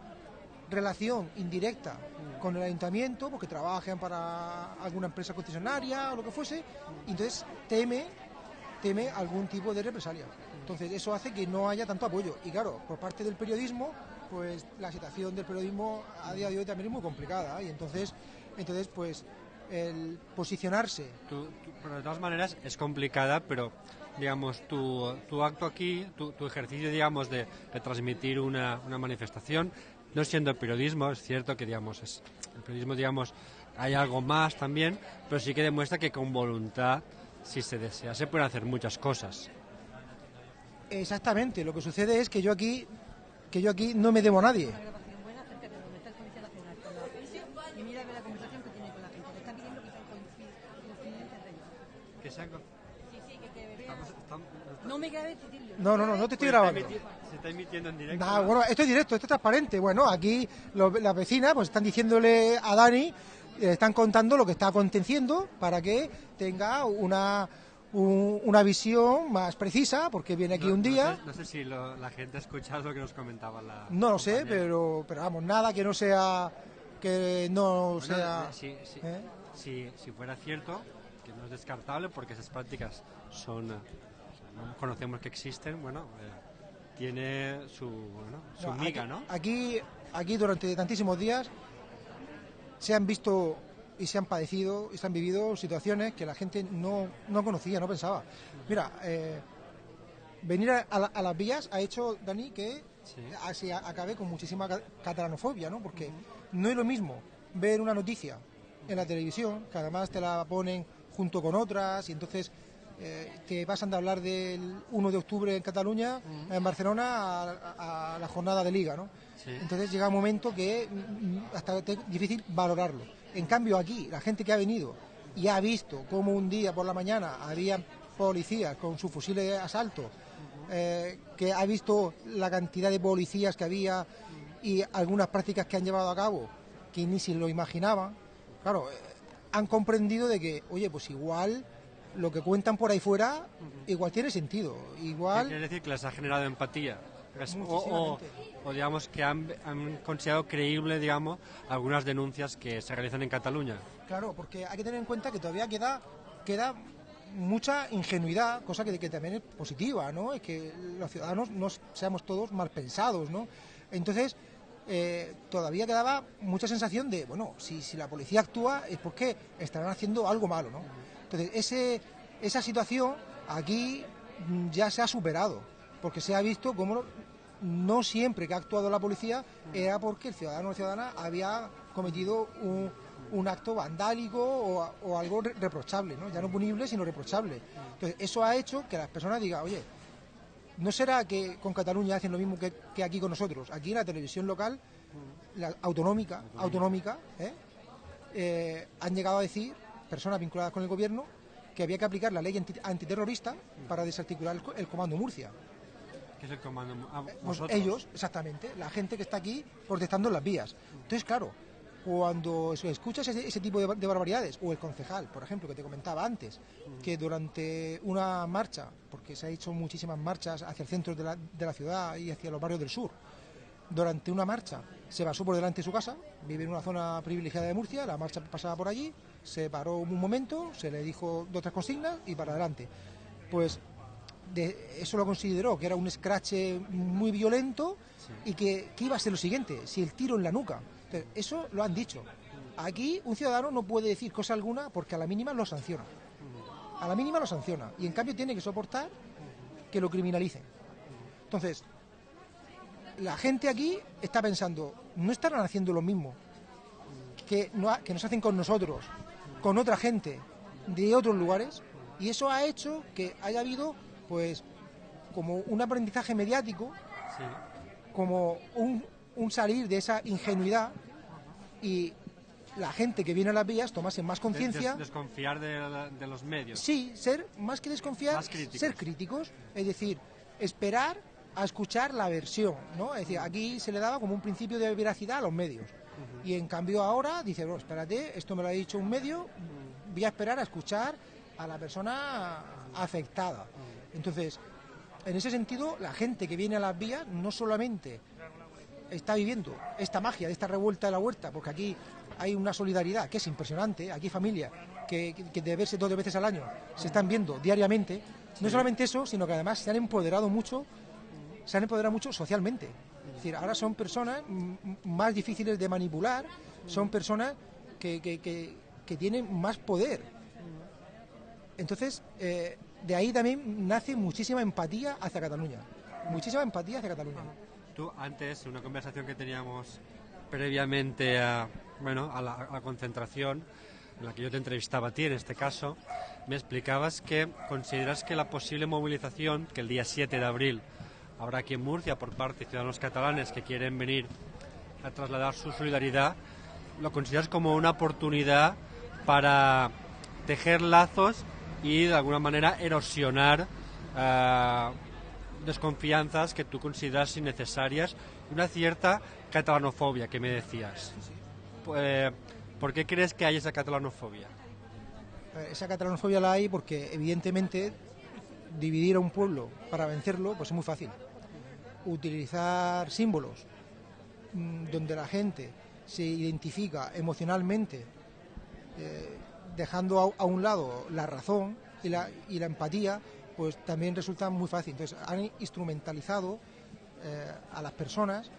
relación indirecta con el ayuntamiento porque trabajan para alguna empresa concesionaria o lo que fuese y entonces teme teme algún tipo de represalia. Entonces eso hace que no haya tanto apoyo. Y claro, por parte del periodismo, pues la situación del periodismo a día de hoy también es muy complicada. Y entonces, entonces pues el posicionarse Tú- tú- pero de todas maneras es complicada, pero digamos tu, tu acto aquí, tu, tu ejercicio digamos de, de transmitir una, una manifestación, no siendo periodismo, es cierto que digamos es el periodismo digamos hay algo más también, pero sí que demuestra que con voluntad, si se desea, se pueden hacer muchas cosas. Exactamente, lo que sucede es que yo aquí que yo aquí no me debo a nadie. Y mira la conversación que tiene me grabes, Titilio. No, no, no, no te estoy está grabando. Se está emitiendo en directo. Nah, bueno, esto es directo, esto es transparente. Bueno, aquí lo- las vecinas pues están diciéndole a Dani, le están contando lo que está aconteciendo para que tenga una un- una visión más precisa, porque viene aquí No- un no día. sé- No sé, si lo- la gente ha escuchado lo que nos comentaba la. No lo sé, pero, pero vamos, nada que no sea que no Bueno, sea. eh, si, si- ¿eh? si- si fuera cierto, que no es descartable porque esas prácticas son, eh, no conocemos que existen, bueno, eh, tiene su, bueno, su No, miga, aquí, ¿no? Aquí, aquí durante tantísimos días se han visto y se han padecido y se han vivido situaciones que la gente no, no conocía, no pensaba. Mira, eh, venir a, la- a las vías ha hecho, Dani, que a- se a- acabe con muchísima ca- catalanofobia, ¿no? Porque no es lo mismo ver una noticia en la televisión, que además te la ponen junto con otras, y entonces eh, te pasan de hablar del 1 de octubre en Cataluña, en Barcelona, a, la jornada de liga, ¿no? Sí. Entonces llega un momento que mm, hasta es difícil valorarlo. En cambio aquí, la gente que ha venido y ha visto cómo un día por la mañana había policías con sus fusiles de asalto, eh, que ha visto la cantidad de policías que había y algunas prácticas que han llevado a cabo que ni se lo imaginaban, claro, eh, han comprendido de que, oye, pues igual lo que cuentan por ahí fuera, igual tiene sentido, ¿Qué igual... Quiere decir que les ha generado empatía. o digamos que han, han considerado creíble, digamos, algunas denuncias que se realizan en Cataluña. Claro, porque hay que tener en cuenta que todavía queda, queda mucha ingenuidad, cosa que, que también es positiva, ¿no? Es que los ciudadanos no seamos todos mal pensados, ¿no? Entonces, eh, todavía quedaba mucha sensación de, bueno, si, si la policía actúa es porque estarán haciendo algo malo, ¿no? Entonces, esa situación aquí mm, ya se ha superado, porque se ha visto cómo no siempre que ha actuado la policía era porque el ciudadano o ciudadana había cometido un, acto vandálico o, algo re- reprochable, ya no punible, sino reprochable. Entonces, eso ha hecho que las personas digan, oye, ¿no será que con Cataluña hacen lo mismo que, que aquí con nosotros? Aquí en la televisión local, la autonómica, autonómica, ¿eh? Eh, han llegado a decir, personas vinculadas con el gobierno, que había que aplicar la ley anti- antiterrorista para desarticular el, co- el comando Murcia. ¿Qué es el comando? Ah, Pues vosotros. ellos, exactamente, la gente que está aquí protestando en las vías. Entonces, claro, cuando escuchas ese, ese tipo de, de barbaridades, o el concejal, por ejemplo, que te comentaba antes, que durante una marcha, porque se ha hecho muchísimas marchas hacia el centro de la, de la ciudad y hacia los barrios del sur, durante una marcha se pasó por delante de su casa, vive en una zona privilegiada de Murcia, la marcha pasaba por allí, se paró un momento, se le dijo dos tres consignas y para adelante. Pues eso lo consideró que era un escrache muy violento y que, iba a ser lo siguiente, si el tiro en la nuca. Entonces, eso lo han dicho. Aquí un ciudadano no puede decir cosa alguna porque a la mínima lo sanciona. A la mínima lo sanciona. Y en cambio tiene que soportar que lo criminalicen. Entonces, la gente aquí está pensando, ¿no estarán haciendo lo mismo que nos hacen con nosotros, con otra gente de otros lugares? Y eso ha hecho que haya habido, pues, como un aprendizaje mediático, como un, un salir de esa ingenuidad y la gente que viene a las vías tomase más conciencia. Des- desconfiar de, los medios. Sí, ser más que desconfiar, Más críticos. ser críticos, es decir, esperar a escuchar la versión, ¿no? Es decir, aquí se le daba como un principio de veracidad a los medios. Y en cambio ahora dice, bueno, espérate, esto me lo ha dicho un medio, voy a esperar a escuchar a la persona afectada. Entonces, en ese sentido, la gente que viene a las vías no solamente está viviendo esta magia de esta revuelta de la huerta, porque aquí hay una solidaridad que es impresionante, aquí que, que- que de verse dos veces al año se están viendo diariamente. No solamente eso, sino que además se han empoderado mucho, se han empoderado mucho socialmente. Decir, ahora son personas más difíciles de manipular, son personas que, que- que- que tienen más poder. Entonces, eh, de ahí también nace muchísima empatía hacia Cataluña. Muchísima empatía hacia Cataluña. Tú antes, en una conversación que teníamos previamente a, bueno, a la, a la concentración, en la que yo te entrevistaba a ti en este caso, me explicabas que consideras que la posible movilización que el día 7 de abril habrá aquí en Murcia por parte de ciudadanos catalanes que quieren venir a trasladar su solidaridad, lo consideras como una oportunidad para tejer lazos y de alguna manera erosionar ah, desconfianzas que tú consideras innecesarias y una cierta catalanofobia que me decías. Eh, ¿Por qué crees que hay esa catalanofobia? Eh, Esa catalanofobia la hay porque evidentemente dividir a un pueblo para vencerlo pues es muy fácil. Utilizar símbolos mm, donde la gente se identifica emocionalmente, eh, dejando a, un lado la razón y la, empatía, pues también resulta muy fácil. Entonces han instrumentalizado eh, a las personas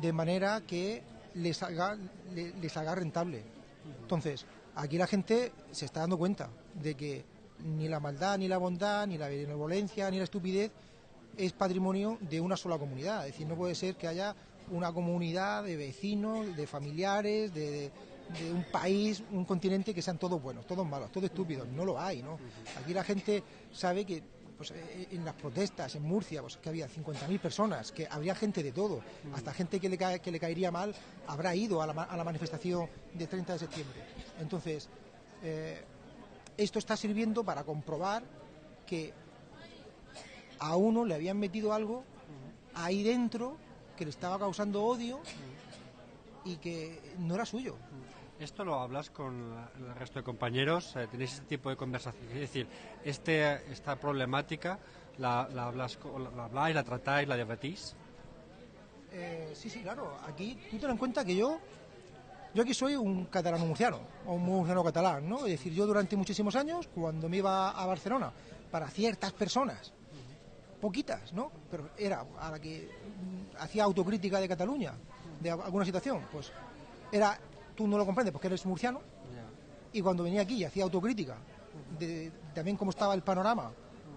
de manera que les haga, le- les haga rentable. Entonces, aquí la gente se está dando cuenta de que ni la maldad, ni la bondad, ni la benevolencia, ni la estupidez es patrimonio de una sola comunidad. Es decir, no puede ser que haya una comunidad de vecinos, de familiares, de, de- de un país, un continente que sean todos buenos, todos malos, todos estúpidos. No lo hay, ¿no? Aquí la gente sabe que pues, eh, en las protestas en Murcia, pues, que había 50.000 personas, que habría gente de todo, hasta gente que le, cae- que le caería mal habrá ido a la, a la manifestación del 30 de septiembre. Entonces, eh, esto está sirviendo para comprobar que a uno le habían metido algo ahí dentro que le estaba causando odio y que no era suyo. ¿Esto lo hablas con el resto de compañeros? Eh, ¿Tenéis este tipo de conversación? Es decir, este, esta problemática la, la hablas, la habláis, la tratáis, la debatís. eh, sí, sí, claro. Aquí tú ten en cuenta que yo, yo aquí soy un catalano murciano, o un murciano catalán, ¿no? Es decir, yo durante muchísimos años, cuando me iba a Barcelona, para ciertas personas, poquitas, ¿no? Pero era a la que hacía autocrítica de Cataluña, de al- alguna situación, pues era, tú no lo comprendes porque eres murciano, y cuando venía aquí y hacía autocrítica de también cómo estaba el panorama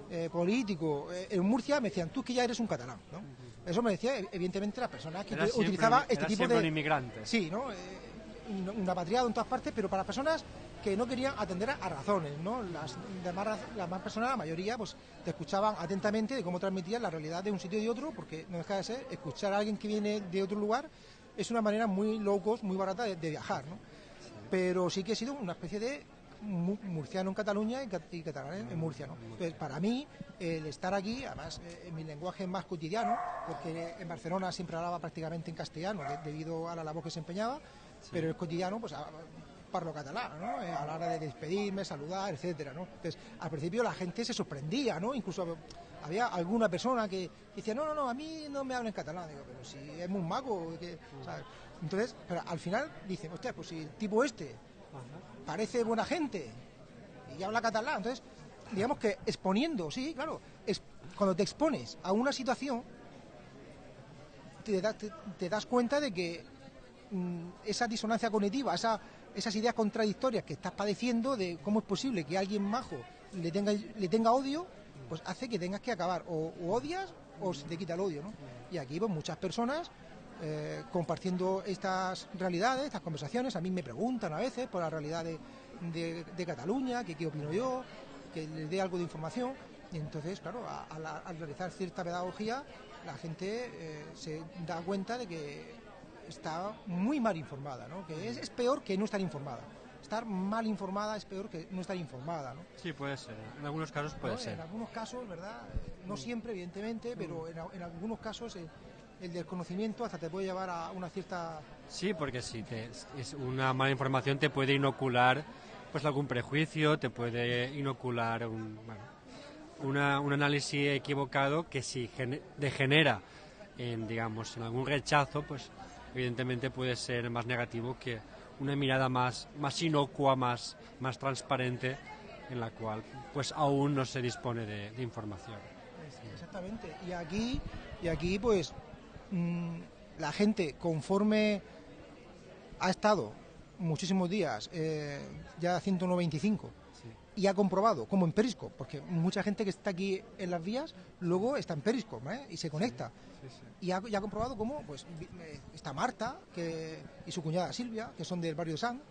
eh, político eh, en Murcia, me decían, tú que ya eres un catalán, ¿no? Eso me decía, evidentemente, las personas que Era utilizaba este era tipo de... un inmigrante. Sí, ¿no? Eh, un, un apatriado en todas partes, pero para personas que no querían atender a, a razones, ¿no? Las demás, raz- las más personas, la mayoría, pues te escuchaban atentamente de cómo transmitían la realidad de un sitio y de otro, porque no deja de ser, escuchar a alguien que viene de otro lugar es una manera muy low cost, muy barata de, de viajar, ¿no? Pero sí que he sido una especie de mu- murciano en Cataluña y, cat- y catalán en, Murcia, ¿no? Entonces, para mí, el estar aquí, además, eh, en mi lenguaje más cotidiano, porque en Barcelona siempre hablaba prácticamente en castellano de- debido a la labor que se empeñaba, pero el cotidiano, pues a- parlo catalán, ¿no? Eh, a la hora de despedirme, saludar, etcétera, ¿no? Entonces, al principio la gente se sorprendía, ¿no? Incluso había alguna persona que decía, no, no, no, a mí no me habla en catalán, digo, pero si es muy mago, ¿sabes? Entonces, pero al final dicen, hostia, pues si el tipo este parece buena gente y habla catalán, entonces, digamos que exponiendo, sí, claro, es, cuando te expones a una situación, te, da- te- te das cuenta de que mm, esa disonancia cognitiva, esa, esas ideas contradictorias que estás padeciendo de cómo es posible que alguien majo le tenga, le tenga odio, pues hace que tengas que acabar o, odias o se te quita el odio. Y aquí pues muchas personas eh, compartiendo estas realidades, estas conversaciones, a mí me preguntan a veces por la realidad de, de- Cataluña, que qué opino yo, que les dé algo de información. Y entonces, claro, al realizar cierta pedagogía, la gente eh, se da cuenta de que está muy mal informada, ¿no? Que es, es peor que no estar informada. Estar mal informada es peor que no estar informada, ¿no? Sí, puede ser. En algunos casos puede ¿no? ser. En algunos casos, ¿verdad? Eh, No siempre, evidentemente, pero en, en algunos casos eh, el desconocimiento hasta te puede llevar a una cierta... Sí, porque si te, es una mala información te puede inocular pues algún prejuicio, te puede inocular un, bueno, una- un análisis equivocado que si gene- degenera en digamos en algún rechazo, pues evidentemente puede ser más negativo que una mirada más más inocua, más más transparente en la cual pues aún no se dispone de, información. Exactamente. Y aquí, y aquí pues, mm, la gente, conforme ha estado muchísimos días, eh, ya 195, y ha comprobado, como en Periscope, porque mucha gente que está aquí en las vías, luego está en Periscope ¿eh? y se conecta. Y ha, y ha comprobado cómo pues, eh, está Marta que, y su cuñada Silvia, que son del barrio de San,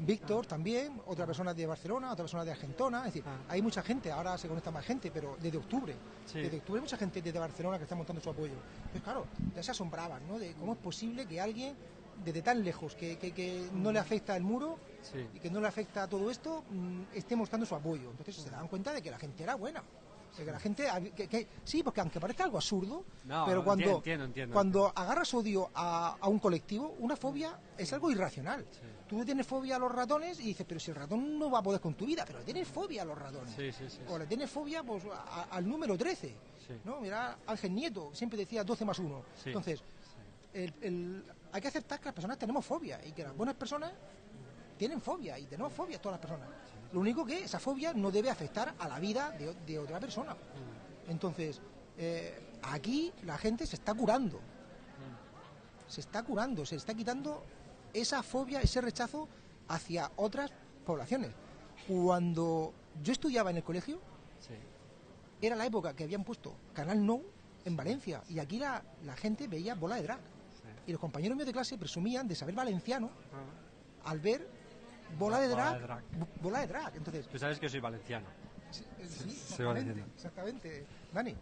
Víctor también, otra persona de Barcelona, otra persona de Argentona, es decir, hay mucha gente, ahora se conecta más gente, pero desde octubre, desde octubre hay mucha gente desde Barcelona que está montando su apoyo. Entonces, claro, ya se asombraban, ¿no? De cómo es posible que alguien desde tan lejos, que, que- que no le afecta el muro Sí. y que no le afecta todo esto, mm, esté mostrando su apoyo. Entonces se daban cuenta de que la gente era buena. De que la gente, que- que- sí, porque aunque parezca algo absurdo, No, pero cuando, entiendo, entiendo. cuando agarras odio a, a un colectivo, una fobia es algo irracional. Tú tienes fobia a los ratones y dices, pero si el ratón no va a poder con tu vida, pero le tienes fobia a los ratones. Sí, sí, sí. O le tienes fobia pues, a- al número 13. Sí. ¿no? Mira, Ángel Nieto siempre decía 12 más 1. Sí. Entonces, el- el- hay que aceptar que las personas tenemos fobia y que las buenas personas tienen fobia y tenemos fobia todas las personas. Lo único que esa fobia no debe afectar a la vida de, otra persona. Entonces, eh, aquí la gente se está curando. Se está curando, se está quitando esa fobia, ese rechazo hacia otras poblaciones. Cuando yo estudiaba en el colegio, era la época que habían puesto Canal No en Valencia y aquí la, la gente veía bola de drag. Y los compañeros míos de clase presumían de saber valenciano al ver bola de Bola drag. de drag. bo- Bola de drag. Entonces, Tú sabes que soy valenciano. Sí, Soy exactamente, valenciano. exactamente. Dani,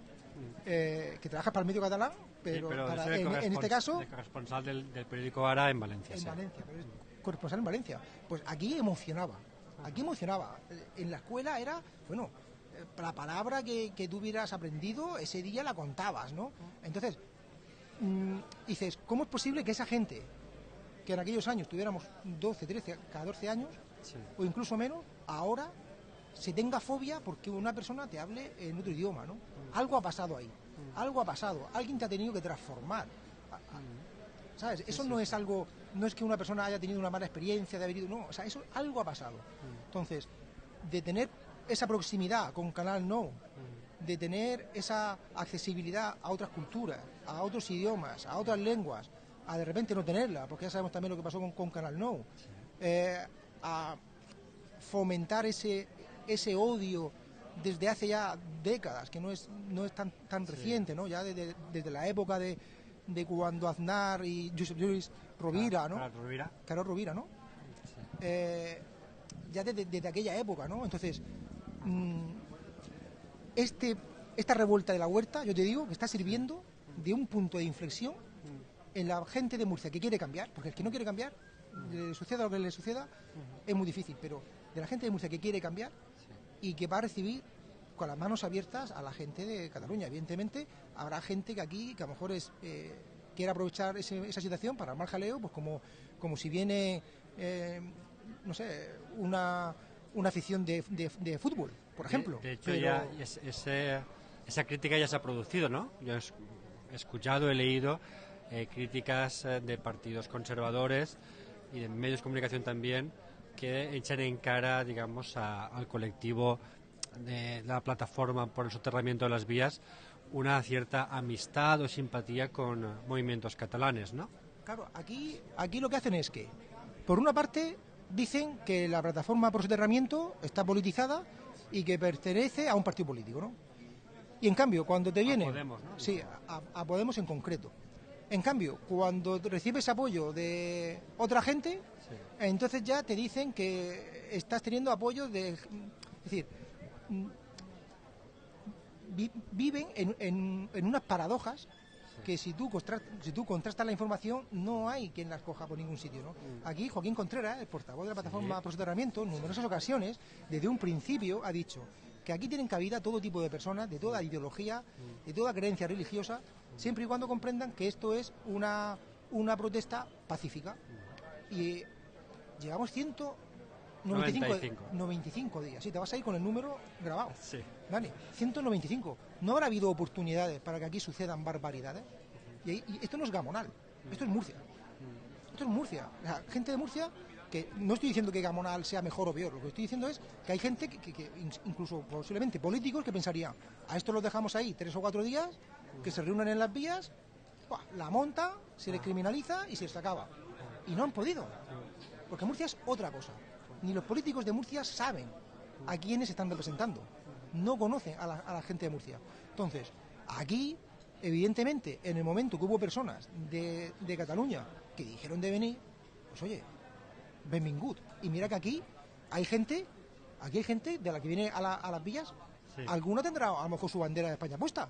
eh, que trabajas para el medio catalán, pero, Sí, pero para- soy en, en este caso de corresponsal del, del periódico Ara en Valencia. en sí. Valencia, pero es corresponsal en Valencia. Pues aquí emocionaba, aquí emocionaba. Eh, En la escuela era, bueno, eh, la palabra que, que tú hubieras aprendido, ese día la contabas, ¿no? Entonces, mm, dices, ¿cómo es posible que esa gente, que en aquellos años tuviéramos 12, 13, 14 años, o incluso menos, ahora se tenga fobia porque una persona te hable en otro idioma, ¿no? Algo ha pasado ahí, algo ha pasado, alguien te ha tenido que transformar. a- a- ¿Sabes? Eso no es algo, no es que una persona haya tenido una mala experiencia de haber ido, no, o sea, eso algo ha pasado. Entonces, de tener esa proximidad con Canal No, de tener esa accesibilidad a otras culturas, a otros idiomas, a otras lenguas, a de repente no tenerla, porque ya sabemos también lo que pasó con, con Canal No, eh, a fomentar ese, ese odio desde hace ya décadas, que no es, no es tan, tan reciente, ¿no? ya desde, desde la época de, de cuando Aznar y Josep Lluís Rovira, ¿no? Claro, Rovira. Carlos Rovira, ¿no? Eh, ya desde, desde aquella época, ¿no? Entonces, mm, este, esta revuelta de la huerta, yo te digo, que está sirviendo de un punto de inflexión en la gente de Murcia que quiere cambiar, porque el que no quiere cambiar, le suceda lo que le suceda, es muy difícil, pero de la gente de Murcia que quiere cambiar y que va a recibir con las manos abiertas a la gente de Cataluña. Evidentemente, habrá gente que aquí, que a lo mejor es, eh, quiere aprovechar ese- esa situación para armar jaleo, pues como, como si viene, eh, no sé, una, una afición de, de- de fútbol, por ejemplo. De, de hecho, Pero- ya es- ese- esa crítica ya se ha producido, ¿no? Yo he es- he escuchado, he leído eh, críticas eh, de partidos conservadores y de medios de comunicación también que echan en cara, digamos, a- al colectivo de la plataforma por el soterramiento de las vías una cierta amistad o simpatía con movimientos catalanes, ¿no? Claro, aquí, aquí lo que hacen es que, por una parte, dicen que la plataforma por soterramiento está politizada y que pertenece a un partido político, ¿no? Y en cambio, cuando te viene... Podemos, ¿no? Sí, a, a Podemos en concreto. En cambio, cuando recibes apoyo de otra gente, entonces ya te dicen que estás teniendo apoyo de... Es decir, mm, vi- viven en, en- en unas paradojas que si tú, si tú contrastas la información no hay quien las coja por ningún sitio. ¿no? Aquí Joaquín Contreras, el portavoz de la plataforma Sí. por soterramiento, en numerosas ocasiones, desde un principio ha dicho que aquí tienen cabida todo tipo de personas, de toda ideología, de toda creencia religiosa, siempre y cuando comprendan que esto es una, una protesta pacífica. Y llevamos 195 95. 95 días. Sí, te vas a ir con el número grabado. Sí. Vale, 195. No habrá habido oportunidades para que aquí sucedan barbaridades. Y, ahí- y esto no es Gamonal, esto es Murcia. Esto es Murcia. O sea, gente de Murcia que no estoy diciendo que Gamonal sea mejor o peor, lo que estoy diciendo es que hay gente que, que- que in- incluso posiblemente políticos que pensarían, a esto los dejamos ahí tres o cuatro días, que se reúnan en las vías, la monta, se les criminaliza y se les acaba. Y no han podido. Porque Murcia es otra cosa. Ni los políticos de Murcia saben a quiénes están representando. No conocen a la, a la gente de Murcia. Entonces, aquí, evidentemente, en el momento que hubo personas de, de Cataluña que dijeron de venir, pues oye, benvingut. Y mira que aquí hay gente, aquí hay gente de la que viene a, la- a las villas, Sí. alguna tendrá a lo mejor su bandera de España puesta.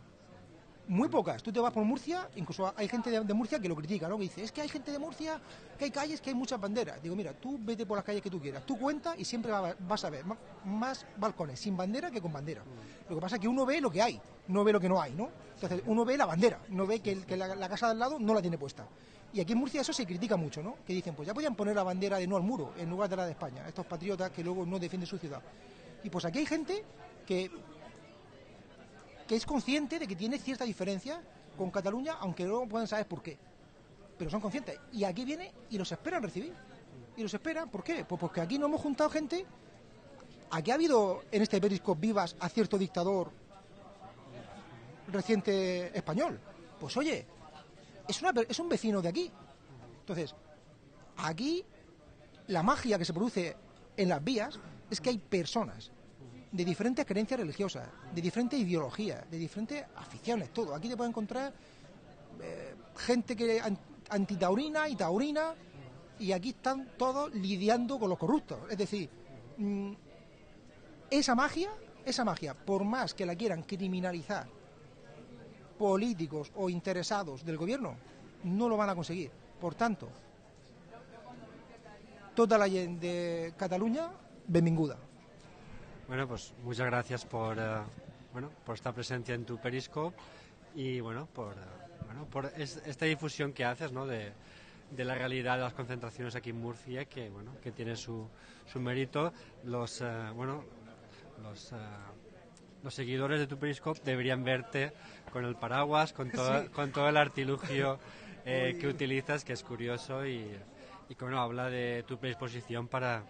Muy pocas. Tú te vas por Murcia, incluso hay gente de, Murcia que lo critica, ¿no? Que dice, es que hay gente de Murcia, que hay calles, que hay muchas banderas. Digo, mira, tú vete por las calles que tú quieras, tú cuenta y siempre va- vas a ver más balcones sin bandera que con bandera. Lo que pasa es que uno ve lo que hay, no ve lo que no hay, ¿no? Entonces, uno ve la bandera, no ve que la, la casa de al lado no la tiene puesta. Y aquí en Murcia eso se critica mucho, ¿no? Que dicen, pues ya podían poner la bandera de no al muro en lugar de la de España, estos patriotas que luego no defienden su ciudad. Y pues aquí hay gente que que es consciente de que tiene cierta diferencia con Cataluña, aunque no pueden saber por qué. Pero son conscientes. Y aquí viene y los esperan recibir. Y los esperan, ¿por qué? Pues porque aquí no hemos juntado gente. Aquí ha habido en este Periscope vivas a cierto dictador reciente español. Pues oye, es, es un vecino de aquí. Entonces, aquí la magia que se produce en las vías es que hay personas de diferentes creencias religiosas, de diferentes ideologías, de diferentes aficiones, todo. Aquí te puedes encontrar eh, gente que an- antitaurina y taurina, y aquí están todos lidiando con los corruptos. Es decir, mm, esa magia, esa magia, por más que la quieran criminalizar políticos o interesados del gobierno, no lo van a conseguir. Por tanto, toda la gente de Cataluña, benvinguda. Bueno, pues muchas gracias por, eh, bueno, por esta presencia en tu Periscope y bueno, por, eh, bueno, por es- esta difusión que haces, ¿no? De, de la realidad de las concentraciones aquí en Murcia, que bueno, que tiene su, su mérito. Los, eh, bueno, los, los seguidores de tu Periscope deberían verte con el paraguas, con todo, Sí. con todo el artilugio eh, que utilizas, que es curioso y, y que bueno, habla de tu predisposición para,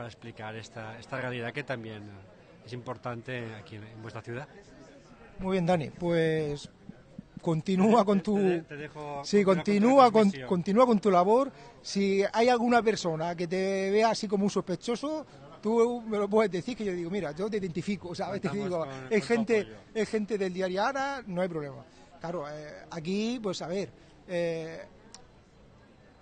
para explicar esta, esta realidad que también es importante aquí en, en vuestra ciudad. Muy bien, Dani. Pues continúa con tu Te- te dejo sí continúa con, continúa con tu labor si hay alguna persona que te vea así como un sospechoso tú me lo puedes decir que yo digo mira yo te identifico sabes te Contamos digo con- es con gente es gente del diario Ara no hay problema claro eh, aquí pues a ver eh,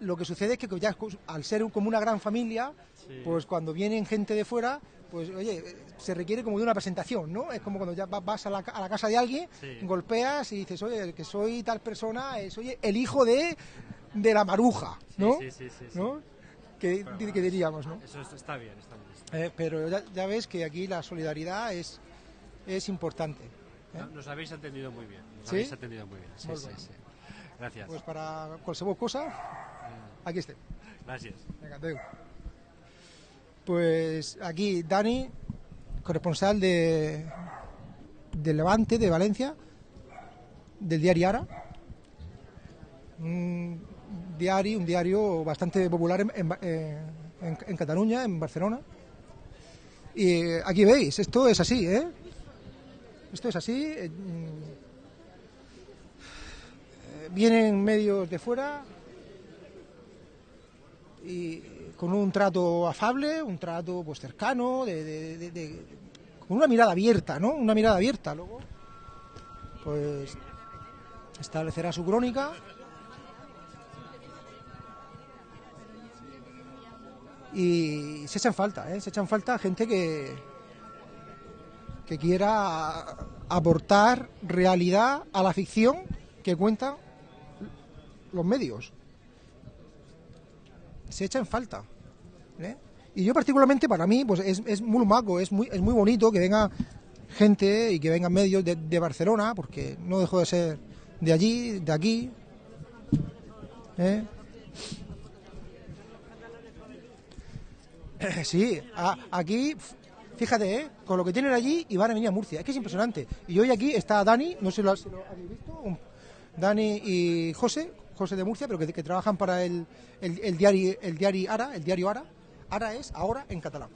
lo que sucede es que ya al ser como una gran familia Sí. pues cuando vienen gente de fuera pues oye se requiere como de una presentación no es como cuando ya va- vas a la, a la casa de alguien Sí. golpeas y dices oye que soy tal persona es oye el hijo de de la maruja no Sí, sí, sí, sí. ¿No? que, que diríamos no Eso es- está bien, está bien. Eh, pero ya, ya ves que aquí la solidaridad es es importante ¿eh? No, Nos habéis atendido muy bien. Nos habéis atendido muy bien. Sí, Muy sí, bien. sí. Gracias. pues para cualquier cosa aquí esté Gracias. Venga, adeu. Pues aquí Dani, corresponsal de, de Levante, de Valencia, del diario Ara. Un diario, un diario bastante popular en, en, en- en Cataluña, en Barcelona. Y aquí veis, esto es así, ¿eh? Esto es así. eh, mm, vienen medios de fuera, y con un trato afable, un trato pues cercano, de, con una mirada abierta, ¿no? Una mirada abierta. Luego, pues establecerá su crónica. Y se echan falta, ¿eh? Se echan falta gente que que quiera aportar realidad a la ficción que cuentan los medios se echa en falta. ¿eh? Y yo particularmente para mí pues es, es muy maco, es muy, es muy bonito que venga gente y que vengan medios de, Barcelona, porque no dejo de ser de allí, de aquí. ¿eh? Sí, aquí, fíjate, ¿eh? con lo que tienen allí y van a venir a Murcia. Es que es impresionante. Y hoy aquí está Dani, no sé lo, si lo habéis visto, Dani y José, José de Murcia, pero que, trabajan para el, el, diario el diario Ara, el diario Ara. Ara es ahora en catalán.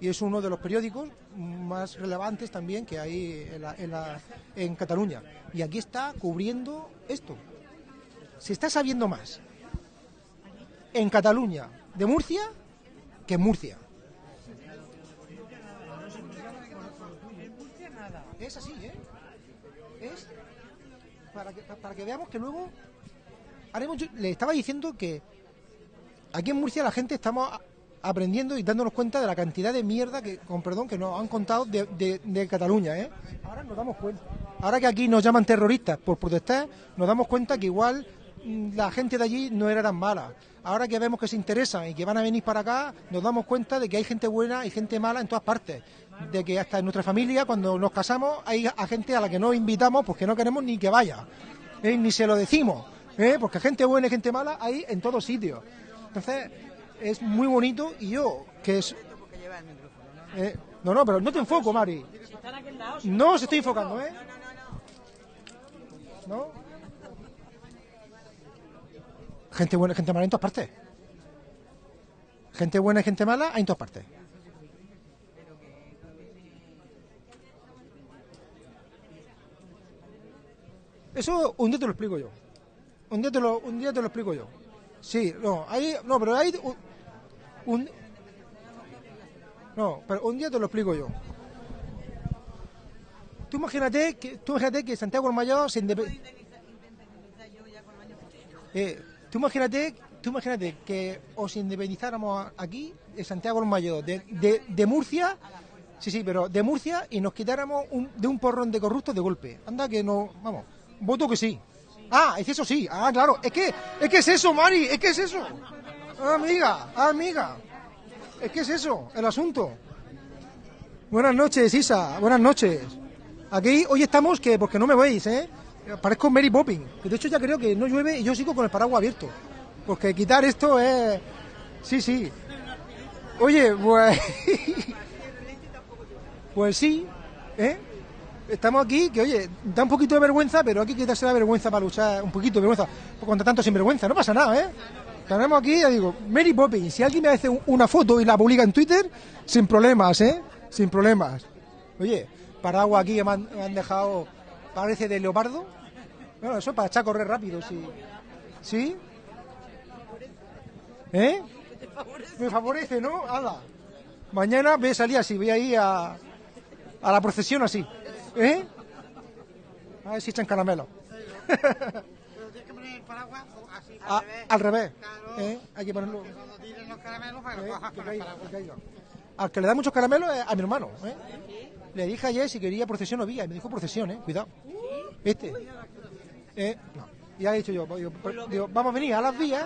Y es uno de los periódicos más relevantes también que hay en, la- en, la- en Cataluña. Y aquí está cubriendo esto. Se está sabiendo más en Cataluña de Murcia que en Murcia. Es así, ¿eh? Para que, para que veamos que luego yo le estaba diciendo que aquí en Murcia la gente estamos aprendiendo y dándonos cuenta de la cantidad de mierda que, con perdón, que nos han contado de Cataluña, ¿eh? Ahora nos damos cuenta. Ahora que aquí nos llaman terroristas por protestar, nos damos cuenta que igual mm, la gente de allí no era tan mala. Ahora que vemos que se interesan y que van a venir para acá, nos damos cuenta de que hay gente buena y gente mala en todas partes. De que hasta en nuestra familia, cuando nos casamos, hay a gente a la que no invitamos porque no queremos ni que vaya. ¿eh? Ni se lo decimos. ¿Eh? Porque gente buena y gente mala hay en todos sitios. Entonces, es muy bonito y yo, que es... Eh, no, no, pero no te enfoco, Mari. No se estoy enfocando, ¿eh? ¿No? Gente buena y gente mala en todas partes. Gente buena y gente mala hay en todas partes. Eso un día te lo explico yo. Un día te lo, un día te lo explico yo. Sí, no, hay, no, pero hay un, un- no, pero un día te lo explico yo. Tú imagínate que, tú imagínate que Santiago el Mayor se indepe- eh, tú imagínate, tú imagínate que os independizáramos aquí de Santiago el Mayor, de, de, de Murcia, sí, sí, pero de Murcia y nos quitáramos un- de un porrón de corruptos de golpe. Anda que no, vamos, voto que sí. Ah, es eso sí. Ah, claro, es que, es que es eso, Mari, es que es eso. Amiga, amiga. Es que es eso, el asunto. Buenas noches, Isa, buenas noches. Aquí hoy estamos que, porque no me veis, ¿eh? Parezco Mary Poppins. De hecho ya creo que no llueve y yo sigo con el paraguas abierto. Porque quitar esto es... Sí, sí. Oye, pues... pues sí, ¿eh? Estamos aquí, que oye, da un poquito de vergüenza, pero aquí hay la vergüenza para luchar, un poquito de vergüenza, contra tanto sinvergüenza, no pasa nada, ¿eh? Tenemos aquí, ya digo, Mary Poppins, si alguien me hace un- una foto y la publica en Twitter, sin problemas, ¿eh? Sin problemas. Oye, paraguas aquí que me han, me han dejado, parece de leopardo. Bueno, eso es para echar a correr rápido, sí. ¿Sí? ¿Eh? Me favorece, ¿no? Hala. Mañana voy a salir así, voy a ir a, a la procesión así. ¿Eh? A ver si echan caramelo. A- al revés. ¿eh? Hay que ponerlo. ¿eh? Que caiga, que caiga. Al que le da muchos caramelos es a mi hermano. ¿eh? Le dije ayer si quería procesión o vía. Y me dijo procesión, ¿eh? Cuidado. ¿Viste? ¿Eh? No. Y ya he dicho yo, digo, digo, vamos a venir a las vías,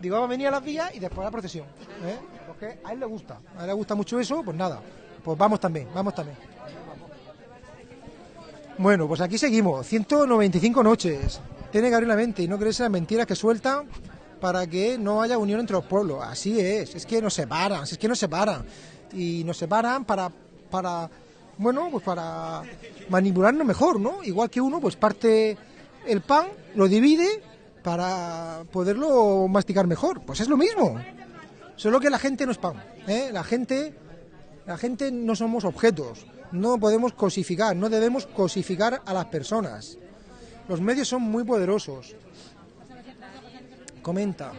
digo, vamos a venir a las vías y después a la procesión. ¿eh? Porque a él le gusta, a él le gusta mucho eso, pues nada, pues vamos también, vamos también. Bueno, pues aquí seguimos, 195 noches. Tiene que abrir la mente y no creerse las mentiras que sueltan para que no haya unión entre los pueblos. Así es, es que nos separan, es que nos separan. Y nos separan para, para bueno, pues para manipularnos mejor, ¿no? Igual que uno, pues parte el pan, lo divide para poderlo masticar mejor. Pues es lo mismo. Solo que la gente no es pan, ¿eh? La gente, la gente no somos objetos. No podemos cosificar, no debemos cosificar a las personas. Los medios son muy poderosos. Comenta.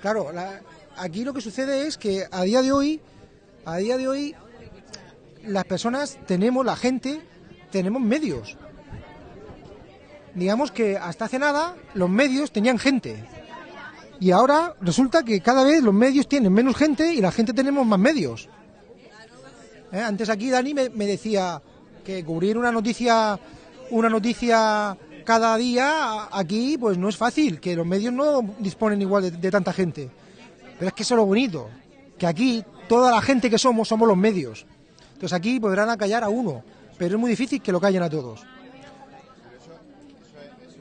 Claro, la- aquí lo que sucede es que a día de hoy, a día de hoy, las personas tenemos, la gente, tenemos medios. Digamos que hasta hace nada los medios tenían gente. Y ahora resulta que cada vez los medios tienen menos gente y la gente tenemos más medios. ¿Eh? Antes aquí Dani me, decía que cubrir una noticia, una noticia cada día aquí pues no es fácil, que los medios no disponen igual de, de tanta gente. Pero es que eso es lo bonito, que aquí toda la gente que somos somos los medios. Entonces aquí podrán acallar a uno, pero es muy difícil que lo callen a todos.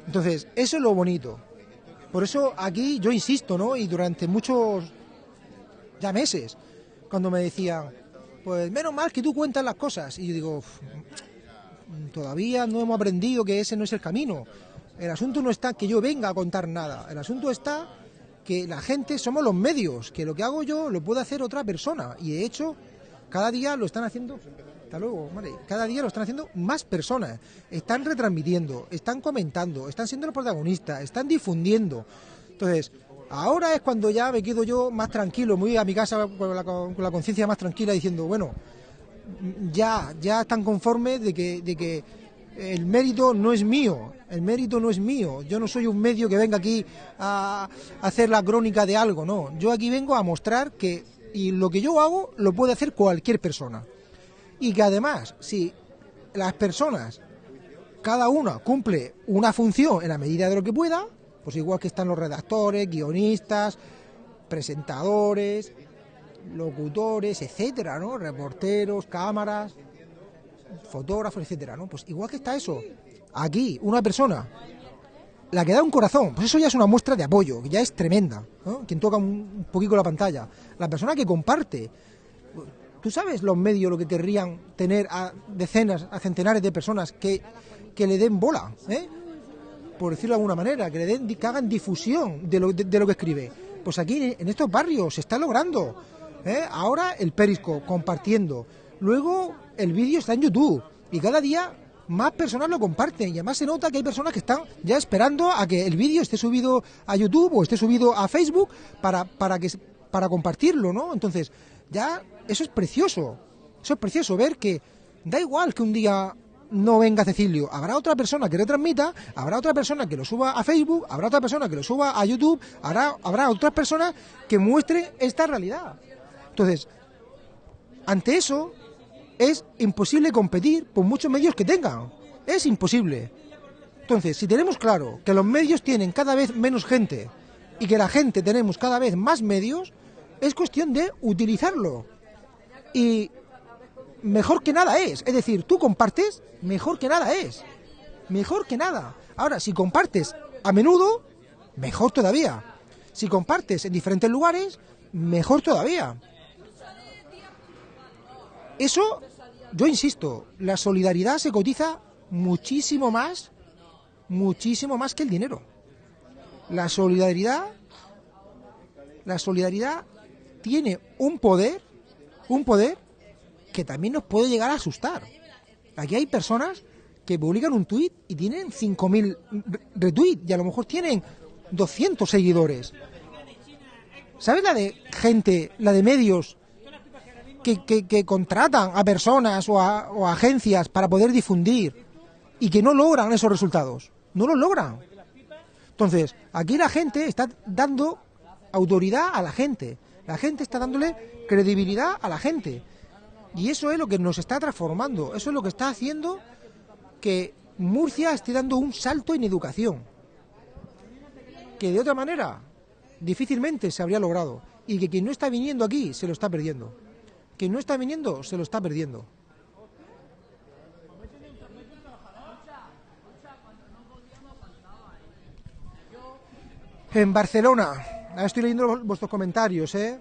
Entonces, eso es lo bonito. Por eso aquí yo insisto, ¿no? Y durante muchos ya meses, cuando me decían, pues menos mal que tú cuentas las cosas. Y yo digo, "Uf, todavía no hemos aprendido que ese no es el camino. El asunto no está que yo venga a contar nada. El asunto está que la gente somos los medios, que lo que hago yo lo puede hacer otra persona. Y de hecho, cada día lo están haciendo. Hasta luego. Cada día lo están haciendo más personas. Están retransmitiendo, están comentando, están siendo los protagonistas, están difundiendo. Entonces, ahora es cuando ya me quedo yo más tranquilo, muy a mi casa con la, con la conciencia más tranquila, diciendo, bueno, ya, ya están conformes de que, de que el mérito no es mío, el mérito no es mío. Yo no soy un medio que venga aquí a hacer la crónica de algo, no. Yo aquí vengo a mostrar que y lo que yo hago lo puede hacer cualquier persona. Y que además, si las personas, cada una cumple una función en la medida de lo que pueda, pues igual que están los redactores, guionistas, presentadores, locutores, etcétera, ¿no? Reporteros, cámaras, fotógrafos, etcétera, ¿no? Pues igual que está eso, aquí, una persona, la que da un corazón, pues eso ya es una muestra de apoyo, que ya es tremenda, ¿no? Quien toca un, poquito la pantalla, la persona que comparte. ¿Tú sabes los medios lo que querrían tener a decenas, a centenares de personas que, que le den bola, ¿eh? Por decirlo de alguna manera, que le den, que hagan difusión de lo, de, lo que escribe? Pues aquí en estos barrios se está logrando. ¿eh? Ahora el Periscope compartiendo. Luego el vídeo está en YouTube. Y cada día más personas lo comparten. Y además se nota que hay personas que están ya esperando a que el vídeo esté subido a YouTube o esté subido a Facebook para, para, que, para compartirlo, ¿no? Entonces, ya eso es precioso. Eso es precioso ver que da igual que un día no venga Cecilio. Habrá otra persona que retransmita, habrá otra persona que lo suba a Facebook, habrá otra persona que lo suba a YouTube, habrá, habrá otras personas que muestren esta realidad. Entonces, ante eso, es imposible competir por muchos medios que tengan. Es imposible. Entonces, si tenemos claro que los medios tienen cada vez menos gente y que la gente tenemos cada vez más medios, es cuestión de utilizarlo. Y mejor que nada es. Es decir, tú compartes, mejor que nada es. Mejor que nada. Ahora, si compartes a menudo, mejor todavía. Si compartes en diferentes lugares, mejor todavía. Eso yo insisto, la solidaridad se cotiza muchísimo más, muchísimo más que el dinero. La solidaridad, la solidaridad tiene un poder, un poder que también nos puede llegar a asustar. Aquí hay personas que publican un tuit y tienen 5.000 re- retweets y a lo mejor tienen 200 seguidores. ¿Sabes la de gente, la de medios que, contratan a personas o a, o a agencias para poder difundir y que no logran esos resultados? No los logran. Entonces, aquí la gente está dando autoridad a la gente. La gente está dándole credibilidad a la gente. Y eso es lo que nos está transformando. Eso es lo que está haciendo que Murcia esté dando un salto en educación. Que de otra manera difícilmente se habría logrado. Y que quien no está viniendo aquí se lo está perdiendo. Quien no está viniendo se lo está perdiendo. En Barcelona, estoy leyendo vuestros comentarios, ¿eh?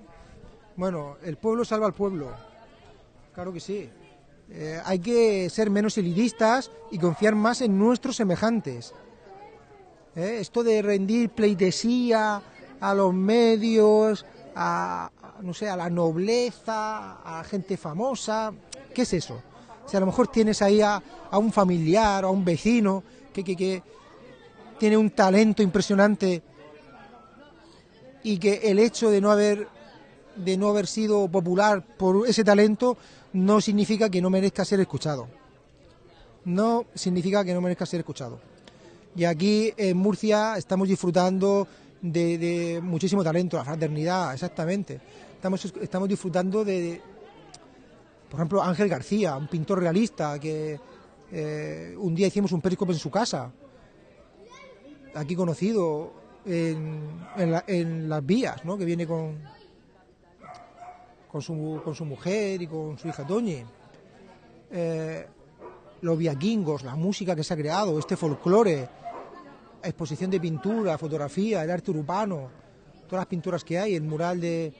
Bueno, el pueblo salva al pueblo. Claro que sí. Eh, hay que ser menos elidistas y confiar más en nuestros semejantes. ¿Eh? Esto de rendir pleitesía a los medios, a, no sé, a la nobleza, a gente famosa, ¿qué es eso? Si a lo mejor tienes ahí a, un familiar o a un vecino que, que, que tiene un talento impresionante y que el hecho de no haber de no haber sido popular por ese talento no significa que no merezca ser escuchado. No significa que no merezca ser escuchado. Y aquí en Murcia estamos disfrutando de, muchísimo talento, la fraternidad, exactamente. Estamos, estamos disfrutando de, de, por ejemplo, Ángel García, un pintor realista que eh, un día hicimos un periscope en su casa, aquí conocido en, en, la- en las vías, ¿no? que viene con, con, su, con su mujer y con su hija Toñi. Eh, los viaquingos, la música que se ha creado, este folclore, exposición de pintura, fotografía, el arte urbano, todas las pinturas que hay, el mural de,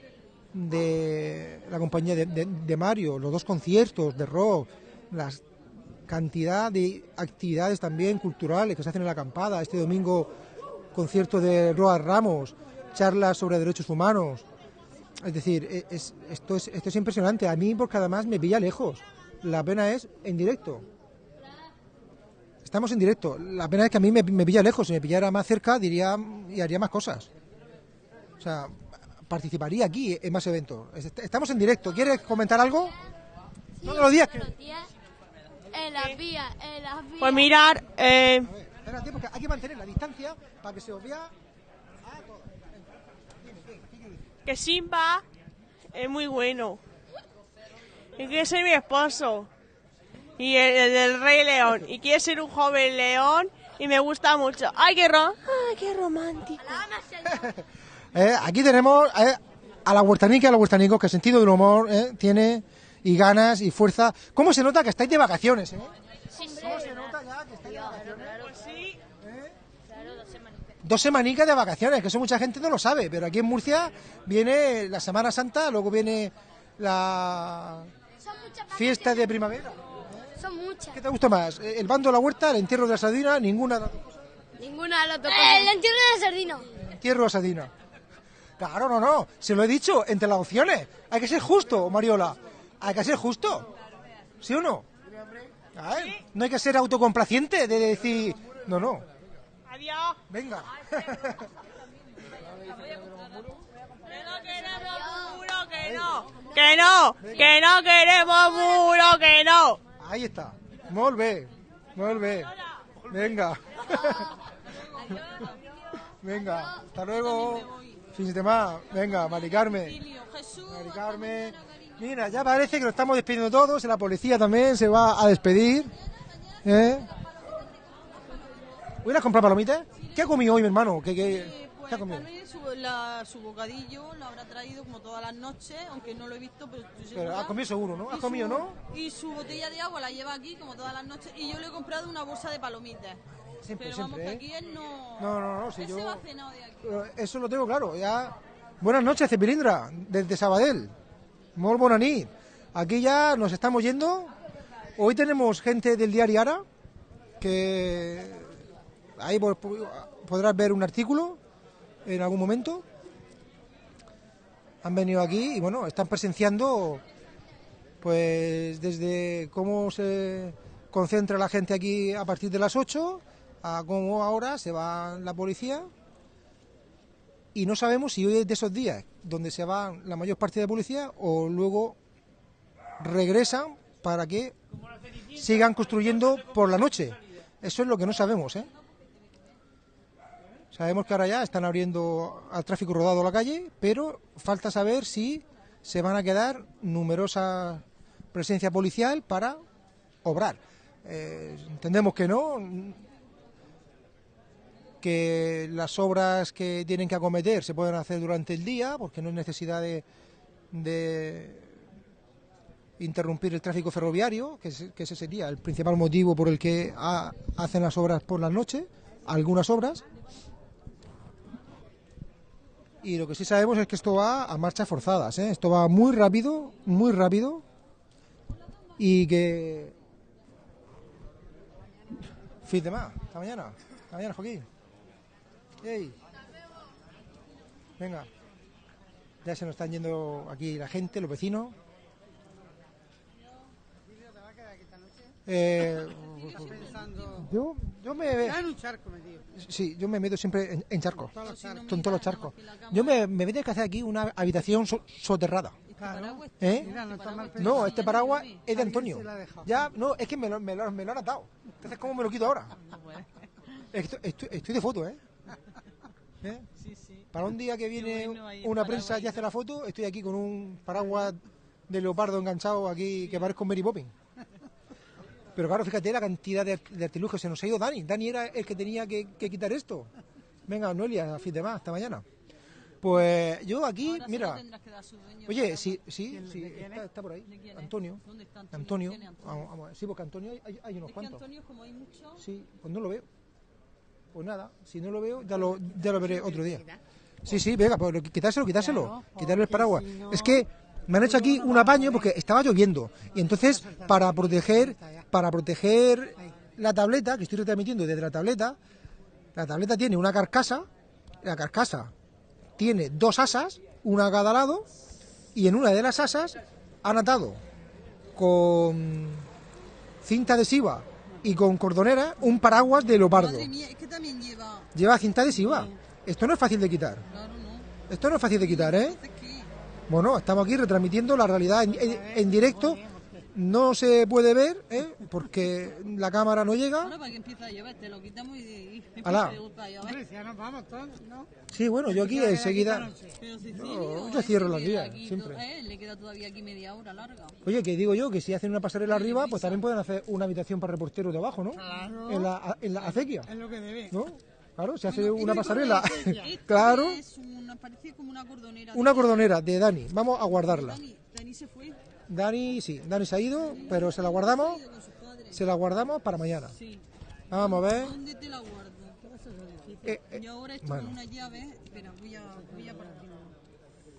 de la compañía de, Mario, los dos conciertos de rock, la cantidad de actividades también culturales que se hacen en la acampada, este domingo concierto de Roa Ramos, charlas sobre derechos humanos. Es decir, e- es- esto, es, esto es impresionante. A mí, porque además me pilla lejos. La pena es en directo. Estamos en directo. La pena es que a mí me, me pilla lejos. Si me pillara más cerca, diría y haría más cosas. O sea, participaría aquí en más eventos. Est- Estamos en directo. ¿Quieres comentar algo? Todos los días. que- En las vías, en las vías. Pues mirar, eh, Espérate, porque hay que mantener la distancia para que se os vea. Que Simba es muy bueno. Y quiere ser mi esposo. Y el, el del Rey León. Y quiere ser un joven león. Y me gusta mucho. ¡Ay, qué, ro Ay, qué romántico! Eh, aquí tenemos eh, a la huertanica y a los huertanicos que sentido del humor eh, tiene y ganas y fuerza. ¿Cómo se nota que estáis de vacaciones? ¿Cómo se nota ya que estáis de vacaciones? Pues sí. Claro, dos semanicas de vacaciones, que eso mucha gente no lo sabe, pero aquí en Murcia viene la Semana Santa, luego viene la Son muchas fiesta de primavera. Son muchas. ¿Qué te gusta más? Eh, ¿El bando de la huerta, el entierro de la sardina? Ninguna. de las dos cosas. Ninguna de las dos El entierro de sardino. Entierro de la sardina. Claro, no, no. Se lo he dicho entre las opciones. Hay que ser justo, Mariola. Hay que ser justo. ¿Sí o no? No hay que ser autocomplaciente de decir. No, no. Venga. Que no queremos muro, que no. Que no, que no queremos muro, que no. Ahí está. Molt bé. Molt bé. Venga. Venga. Hasta luego. Fin de semana. Venga, Mari Carmen. Mari Carmen. Mira, ya parece que lo estamos despidiendo todos. La policía también se va a despedir. ¿Eh? ¿Voy a ir a comprar palomitas? ¿Qué ha comido hoy, mi hermano? ¿Qué, qué, qué ha comido? Carmen, su, la- su bocadillo lo habrá traído como todas las noches, aunque no lo he visto, pero estoy Pero segura. has comido seguro, ¿no? Y Has comido, su- ¿no? Y su botella de agua la lleva aquí como todas las noches. Y yo le he comprado una bolsa de palomitas. Siempre, pero vamos, siempre, que ¿eh? aquí él no... No, no, no, si él yo- se va cenado de aquí. Eso lo tengo claro, ya. Buenas noches, Cepilindra, desde Sabadell. Nit. Aquí ya nos estamos yendo Hoy tenemos gente del diario Ara, que ahí po- po- podrás ver un artículo en algún momento. Han venido aquí y bueno, están presenciando pues desde cómo se concentra la gente aquí a partir de las 8 a cómo ahora se va la policía y no sabemos si hoy es de esos días donde se va la mayor parte de la policía o luego regresan para que sigan construyendo por la noche. Eso es lo que no sabemos, ¿eh? Sabemos que ahora ya están abriendo al tráfico rodado la calle, pero falta saber si se van a quedar numerosa presencia policial para obrar. Eh, entendemos que no, que las obras que tienen que acometer se pueden hacer durante el día, porque no hay necesidad de, interrumpir el tráfico ferroviario, que, que ese sería el principal motivo por el que ha- hacen las obras por la noche, algunas obras. Y lo que sí sabemos es que esto va a marchas forzadas, ¿eh? esto va muy rápido, muy rápido, y que... Fin de más, hasta mañana, hasta mañana Joaquín. Ey. Venga, ya se nos están yendo aquí la gente, los vecinos. Eh, yo, yo me... Ya en un charco metido. Sí, yo me meto siempre en, en charcos. Todos los charcos. Con todos los charcos. Yo me, me voy a que hacer aquí una habitación so- soterrada. Claro. ¿Eh? Mira, no este paraguas es de Antonio. Ya, no, es que me lo, me lo, me lo han atado. Entonces, ¿cómo me lo quito ahora? Estoy, estoy, estoy de foto, ¿eh? ¿Eh? Para un día que viene una prensa y hace la foto, estoy aquí con un paraguas de leopardo enganchado aquí que parezco Mary Poppins. Pero claro, fíjate la cantidad de, de artilugios. Se nos ha ido Dani. Dani era el que tenía que, que quitar esto. Venga, Noelia, a fin de más, hasta mañana. Pues yo aquí, mira. Oye, sí, sí, sí, está, está por ahí. Antonio. ¿Dónde está Antonio? Sí, porque Antonio hay, unos Es que cuantos. Antonio, como hay mucho... Sí, pues no lo veo. Pues nada, si no lo veo, ya lo, ya lo veré otro día. Sí, sí, venga, pues quitárselo, quitárselo. Quitarle el paraguas. Es que me han hecho aquí un apaño porque estaba lloviendo. Y entonces, para proteger, para proteger la tableta, que estoy retransmitiendo desde la tableta, la tableta tiene una carcasa, la carcasa tiene dos asas, una a cada lado, y en una de las asas han atado con cinta adhesiva y con cordonera un paraguas de leopardo. Madre mía, es que también lleva... Lleva cinta adhesiva. Esto no es fácil de quitar. Esto no es fácil de quitar, ¿eh? Bueno, estamos aquí retransmitiendo la realidad en, en- en directo. No se puede ver, ¿eh? Porque la cámara no llega. Ahora para que empiece a llover, te lo quitamos y... y empieza Alá. a llover. Si ya nos vamos todos, ¿no? Sí, bueno, yo aquí enseguida... Pero No, Cecilio, yo cierro vías, aquí siempre. eh, le queda todavía aquí media hora larga. Oye, que digo yo que si hacen una pasarela arriba, pues también pueden hacer una habitación para reporteros debajo, ¿no? Claro. En la, en la acequia, Es lo que debe. ¿no? Claro, se hace Bueno, una pasarela. claro, Es una, parece como una cordonera. una cordonera de Dani. Vamos a guardarla. Dani, Dani se fue. Dani, sí, Dani se ha ido, pero se la guardamos. Se la guardamos para mañana. Sí. Vamos a ver. ¿Dónde te la guardo? Eh, eh, Yo ahora estoy bueno. con una llave. Espera, voy a, voy a.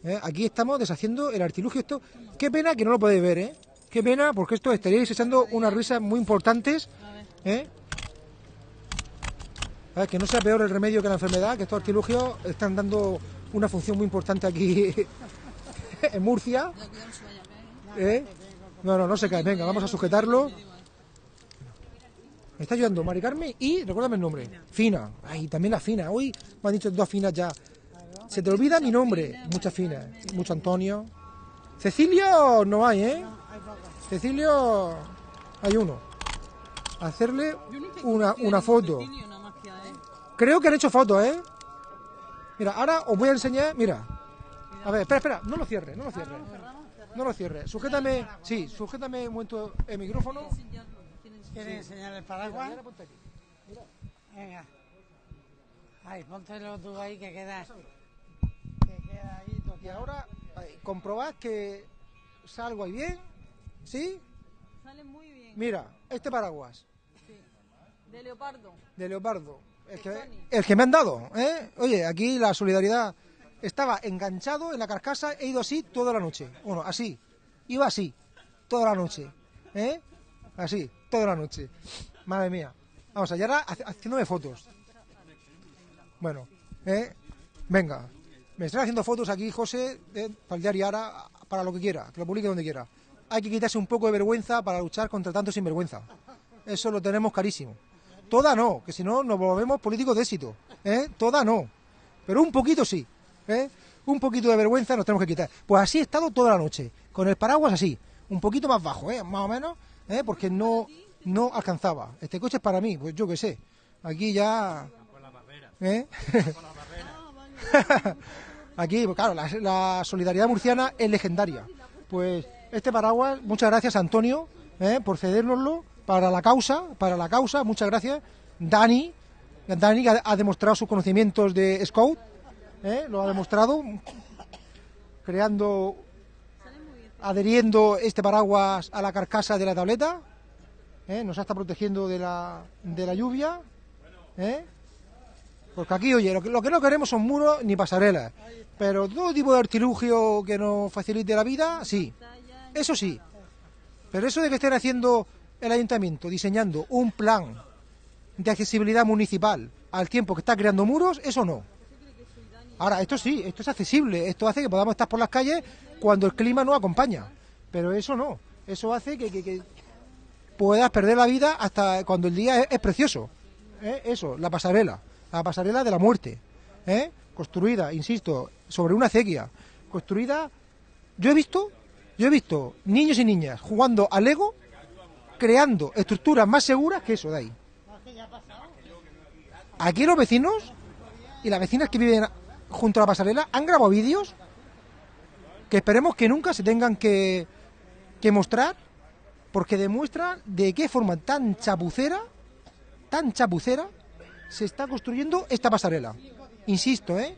¿eh? Aquí estamos deshaciendo el artilugio. Esto, qué pena que no lo podéis ver, ¿eh? Qué pena, porque esto estaríais echando unas risas muy importantes. ¿eh? A ver, que no sea peor el remedio que la enfermedad, que estos artilugios están dando una función muy importante aquí en Murcia. ¿Eh? No, no, no se cae. Venga, vamos a sujetarlo. Me está ayudando Mari Carmen y recuérdame el nombre. Fina. Ay, también la Fina. Hoy me han dicho dos finas ya. Se te olvida mi nombre. Muchas finas. Mucho Antonio. Cecilio no hay, ¿eh? Cecilio hay uno. Hacerle una, una foto. Creo que han hecho fotos, ¿eh? Mira, ahora os voy a enseñar. Mira. A ver, espera, espera. No lo cierres, no lo cierres. No lo cierres. Sujétame. Sí, sujétame un momento el micrófono. ¿Quieres enseñar el paraguas? Venga. Ahí, póntelo tú ahí que queda. Que queda ahí Y ahora ahí, comprobad que salgo ahí bien. ¿Sí? Sale muy bien. Mira, este paraguas De leopardo. de leopardo. El que, el que me han dado, ¿eh? Oye, aquí la solidaridad. Estaba enganchado en la carcasa, he ido así toda la noche. Bueno, así. Iba así, toda la noche. ¿eh? así, toda la noche. Madre mía. Vamos allá ahora haciéndome fotos. Bueno, ¿eh? venga. Me están haciendo fotos aquí, José, eh, para el diario ahora, para lo que quiera, que lo publique donde quiera. Hay que quitarse un poco de vergüenza para luchar contra tanto sinvergüenza. Eso lo tenemos carísimo. Toda no, que si no nos volvemos políticos de éxito. ¿eh? Toda no. Pero un poquito sí. ¿Eh? Un poquito de vergüenza nos tenemos que quitar. Pues así he estado toda la noche. Con el paraguas así. Un poquito más bajo, ¿eh? más o menos. ¿eh? Porque no, no alcanzaba. Este coche es para mí, pues yo qué sé. Aquí ya... ¿eh? Aquí, pues claro, la, la solidaridad murciana es legendaria. Pues este paraguas, muchas gracias Antonio ¿eh? por cedérnoslo para la causa, para la causa, muchas gracias. Dani, Dani ha, ha demostrado sus conocimientos de Scout, ¿eh? lo ha demostrado, creando, adheriendo este paraguas a la carcasa de la tableta, ¿eh? nos está protegiendo de la, de la lluvia. ¿eh? Porque aquí, oye, lo que, lo que no queremos son muros ni pasarelas. Pero todo tipo de artilugio que nos facilite la vida, sí. Eso sí. Pero eso de que estén haciendo el ayuntamiento, diseñando un plan de accesibilidad municipal al tiempo que está creando muros, eso no. Ahora, esto sí, esto es accesible. Esto hace que podamos estar por las calles cuando el clima no acompaña. Pero eso no. Eso hace que, puedas perder la vida hasta cuando el día es, es precioso. ¿eh? Eso, la pasarela. La pasarela de la muerte. ¿eh? Construida, insisto, sobre una acequia. Construida. Yo he visto, yo he visto niños y niñas jugando al Lego, creando estructuras más seguras que eso de ahí. Aquí los vecinos y las vecinas que viven junto a la pasarela han grabado vídeos que esperemos que nunca se tengan que, que mostrar porque demuestran de qué forma tan chapucera, tan chapucera, se está construyendo esta pasarela. Insisto, ¿eh?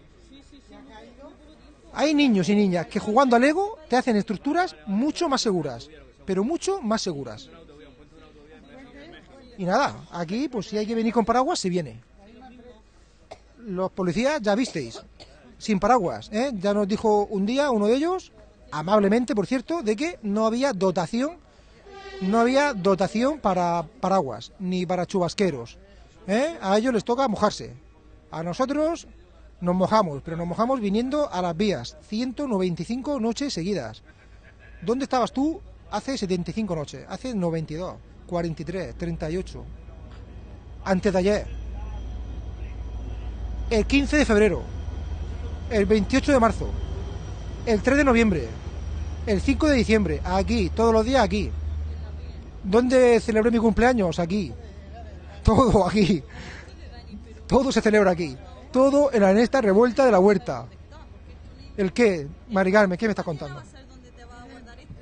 Hay niños y niñas que jugando al Lego te hacen estructuras mucho más seguras, pero mucho más seguras. Y nada, aquí pues si hay que venir con paraguas, se viene. Los policías ya visteis, sin paraguas, ¿eh? Ya nos dijo un día uno de ellos, amablemente por cierto, de que no había dotación, no había dotación para paraguas, ni para chubasqueros. ¿eh? A ellos les toca mojarse. A nosotros nos mojamos, pero nos mojamos viniendo a las vías. 195 noches seguidas. ¿Dónde estabas tú hace 75 noches? Hace 92, 43, 38. Antes de ayer. El 15 de febrero. El 28 de marzo. El 3 de noviembre. El 5 de diciembre. Aquí, todos los días aquí. ¿Dónde celebré mi cumpleaños? Aquí. Todo aquí. Todo se celebra aquí. Todo en la esta revuelta de la huerta. ¿El qué? Maricarme, ¿qué me estás contando?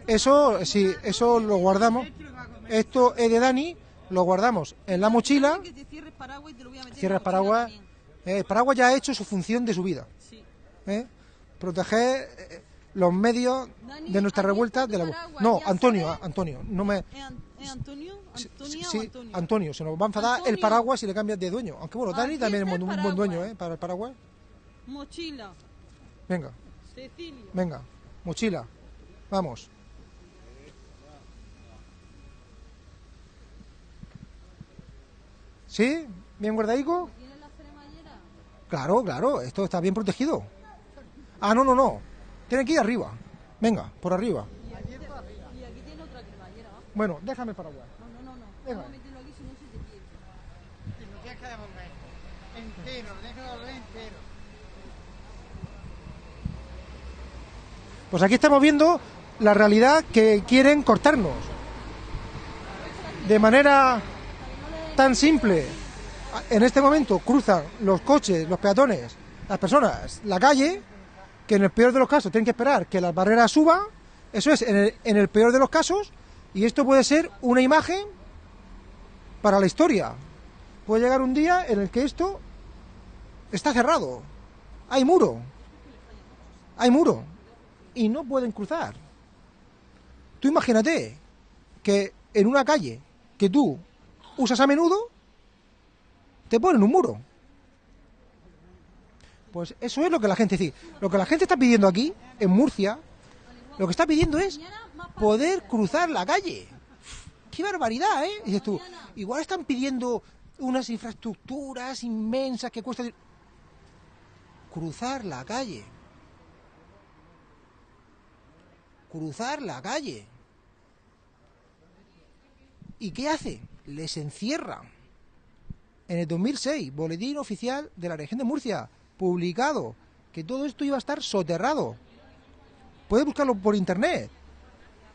Eso, sí, eso lo guardamos. Esto es de Dani, lo guardamos en la mochila. Cierras paraguas. Eh, el paraguas ya ha hecho su función de su vida. ¿Eh? Proteger eh, los medios de nuestra revuelta de la... No, Antonio, ah, Antonio, no me... ¿Es Antonio? Sí, ¿Antonia sí, Antonio? Antonio, se nos va a enfadar el Antonio. paraguas si le cambias de dueño. Aunque bueno, Dani también es un, buen dueño. ¿eh? Para el paraguas. Mochila. Venga, Cecilio. venga, mochila. Vamos. ¿Sí? ¿Bien guardadico? Claro, claro, esto está bien protegido. Ah, no, no, no. Tiene que ir arriba. Venga, por arriba. Y aquí tiene otra cremallera. Bueno, déjame el paraguas. No, no, no. Venga. Vamos a meterlo aquí si no se te pierde. Y lo tienes que devolver. Entero, tienes que devolver entero. Pues aquí estamos viendo la realidad que quieren cortarnos. De manera tan simple. En este momento cruzan los coches, los peatones, las personas, la calle, que en el peor de los casos tienen que esperar que las barreras suban. Eso es, en el, en el peor de los casos. Y esto puede ser una imagen para la historia. Puede llegar un día en el que esto está cerrado. Hay muro. Hay muro. Y no pueden cruzar. Tú imagínate que en una calle que tú usas a menudo, te ponen un muro. Pues eso es lo que la gente dice. Lo que la gente está pidiendo aquí, en Murcia, lo que está pidiendo es poder cruzar la calle. qué barbaridad, ¿eh? Dices tú, igual están pidiendo unas infraestructuras inmensas que cuestan... Cruzar la calle. Cruzar la calle. ¿Y qué hace? Les encierra. En el 2006, Boletín Oficial de la Región de Murcia, publicado, que todo esto iba a estar soterrado. Puedes buscarlo por internet.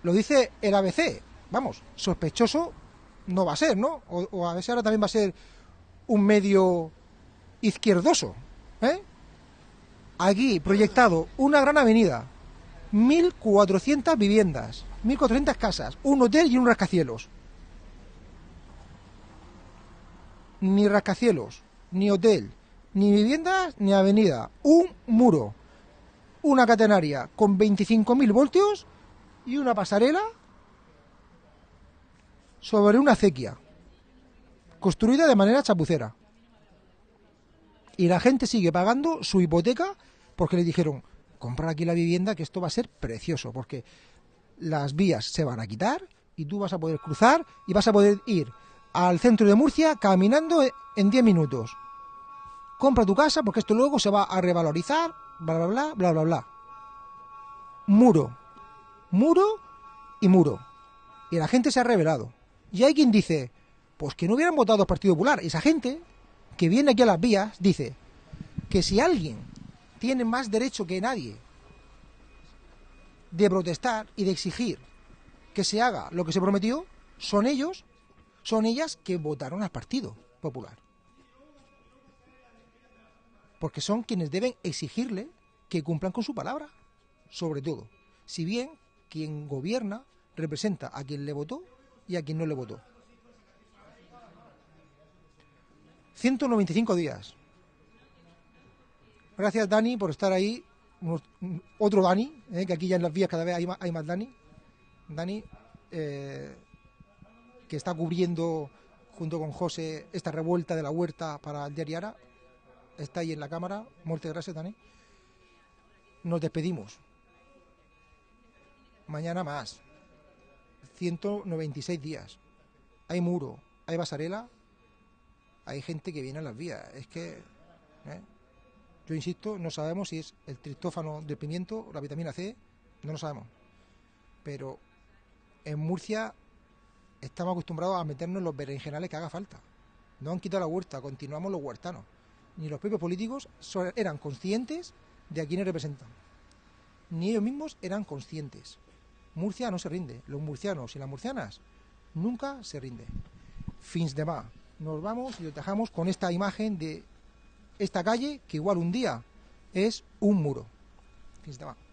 Lo dice el ABC. Vamos, sospechoso no va a ser, ¿no? O, o a veces ahora también va a ser un medio izquierdoso. ¿eh? Aquí proyectado una gran avenida, 1.400 viviendas, 1.400 casas, un hotel y un rascacielos. Ni rascacielos, ni hotel, ni viviendas, ni avenida. Un muro, una catenaria con 25.000 voltios y una pasarela sobre una acequia, construida de manera chapucera. Y la gente sigue pagando su hipoteca porque le dijeron, comprar aquí la vivienda que esto va a ser precioso, porque las vías se van a quitar y tú vas a poder cruzar y vas a poder ir al centro de Murcia caminando en 10 minutos. Compra tu casa porque esto luego se va a revalorizar, bla, bla, bla, bla, bla, bla. Muro, muro y muro. Y la gente se ha revelado. Y hay quien dice, pues que no hubieran votado al Partido Popular. Esa gente que viene aquí a las vías dice que si alguien tiene más derecho que nadie de protestar y de exigir que se haga lo que se prometió, son ellos, son ellas que votaron al Partido Popular. Porque son quienes deben exigirle que cumplan con su palabra, sobre todo. Si bien quien gobierna representa a quien le votó y a quien no le votó. 195 días. Gracias Dani por estar ahí. Otro Dani, eh, que aquí ya en las vías cada vez hay más, hay más Dani. Dani, eh, que está cubriendo junto con José esta revuelta de la huerta para el diario Ara. Está ahí en la cámara. Muerte gracias Dani. Nos despedimos. Mañana más. 196 días. Hay muro, hay basarela, hay gente que viene a las vías. Es que, ¿eh? yo insisto, no sabemos si es el triptófano del pimiento la vitamina C, no lo sabemos. Pero en Murcia estamos acostumbrados a meternos en los berenjenales que haga falta. No han quitado la huerta, continuamos los huertanos. Ni los propios políticos eran conscientes de a quiénes representan. Ni ellos mismos eran conscientes. Murcia no se rinde. Los murcianos y las murcianas nunca se rinden. Fins de más. Nos vamos y os dejamos con esta imagen de esta calle que igual un día es un muro. Fins de más.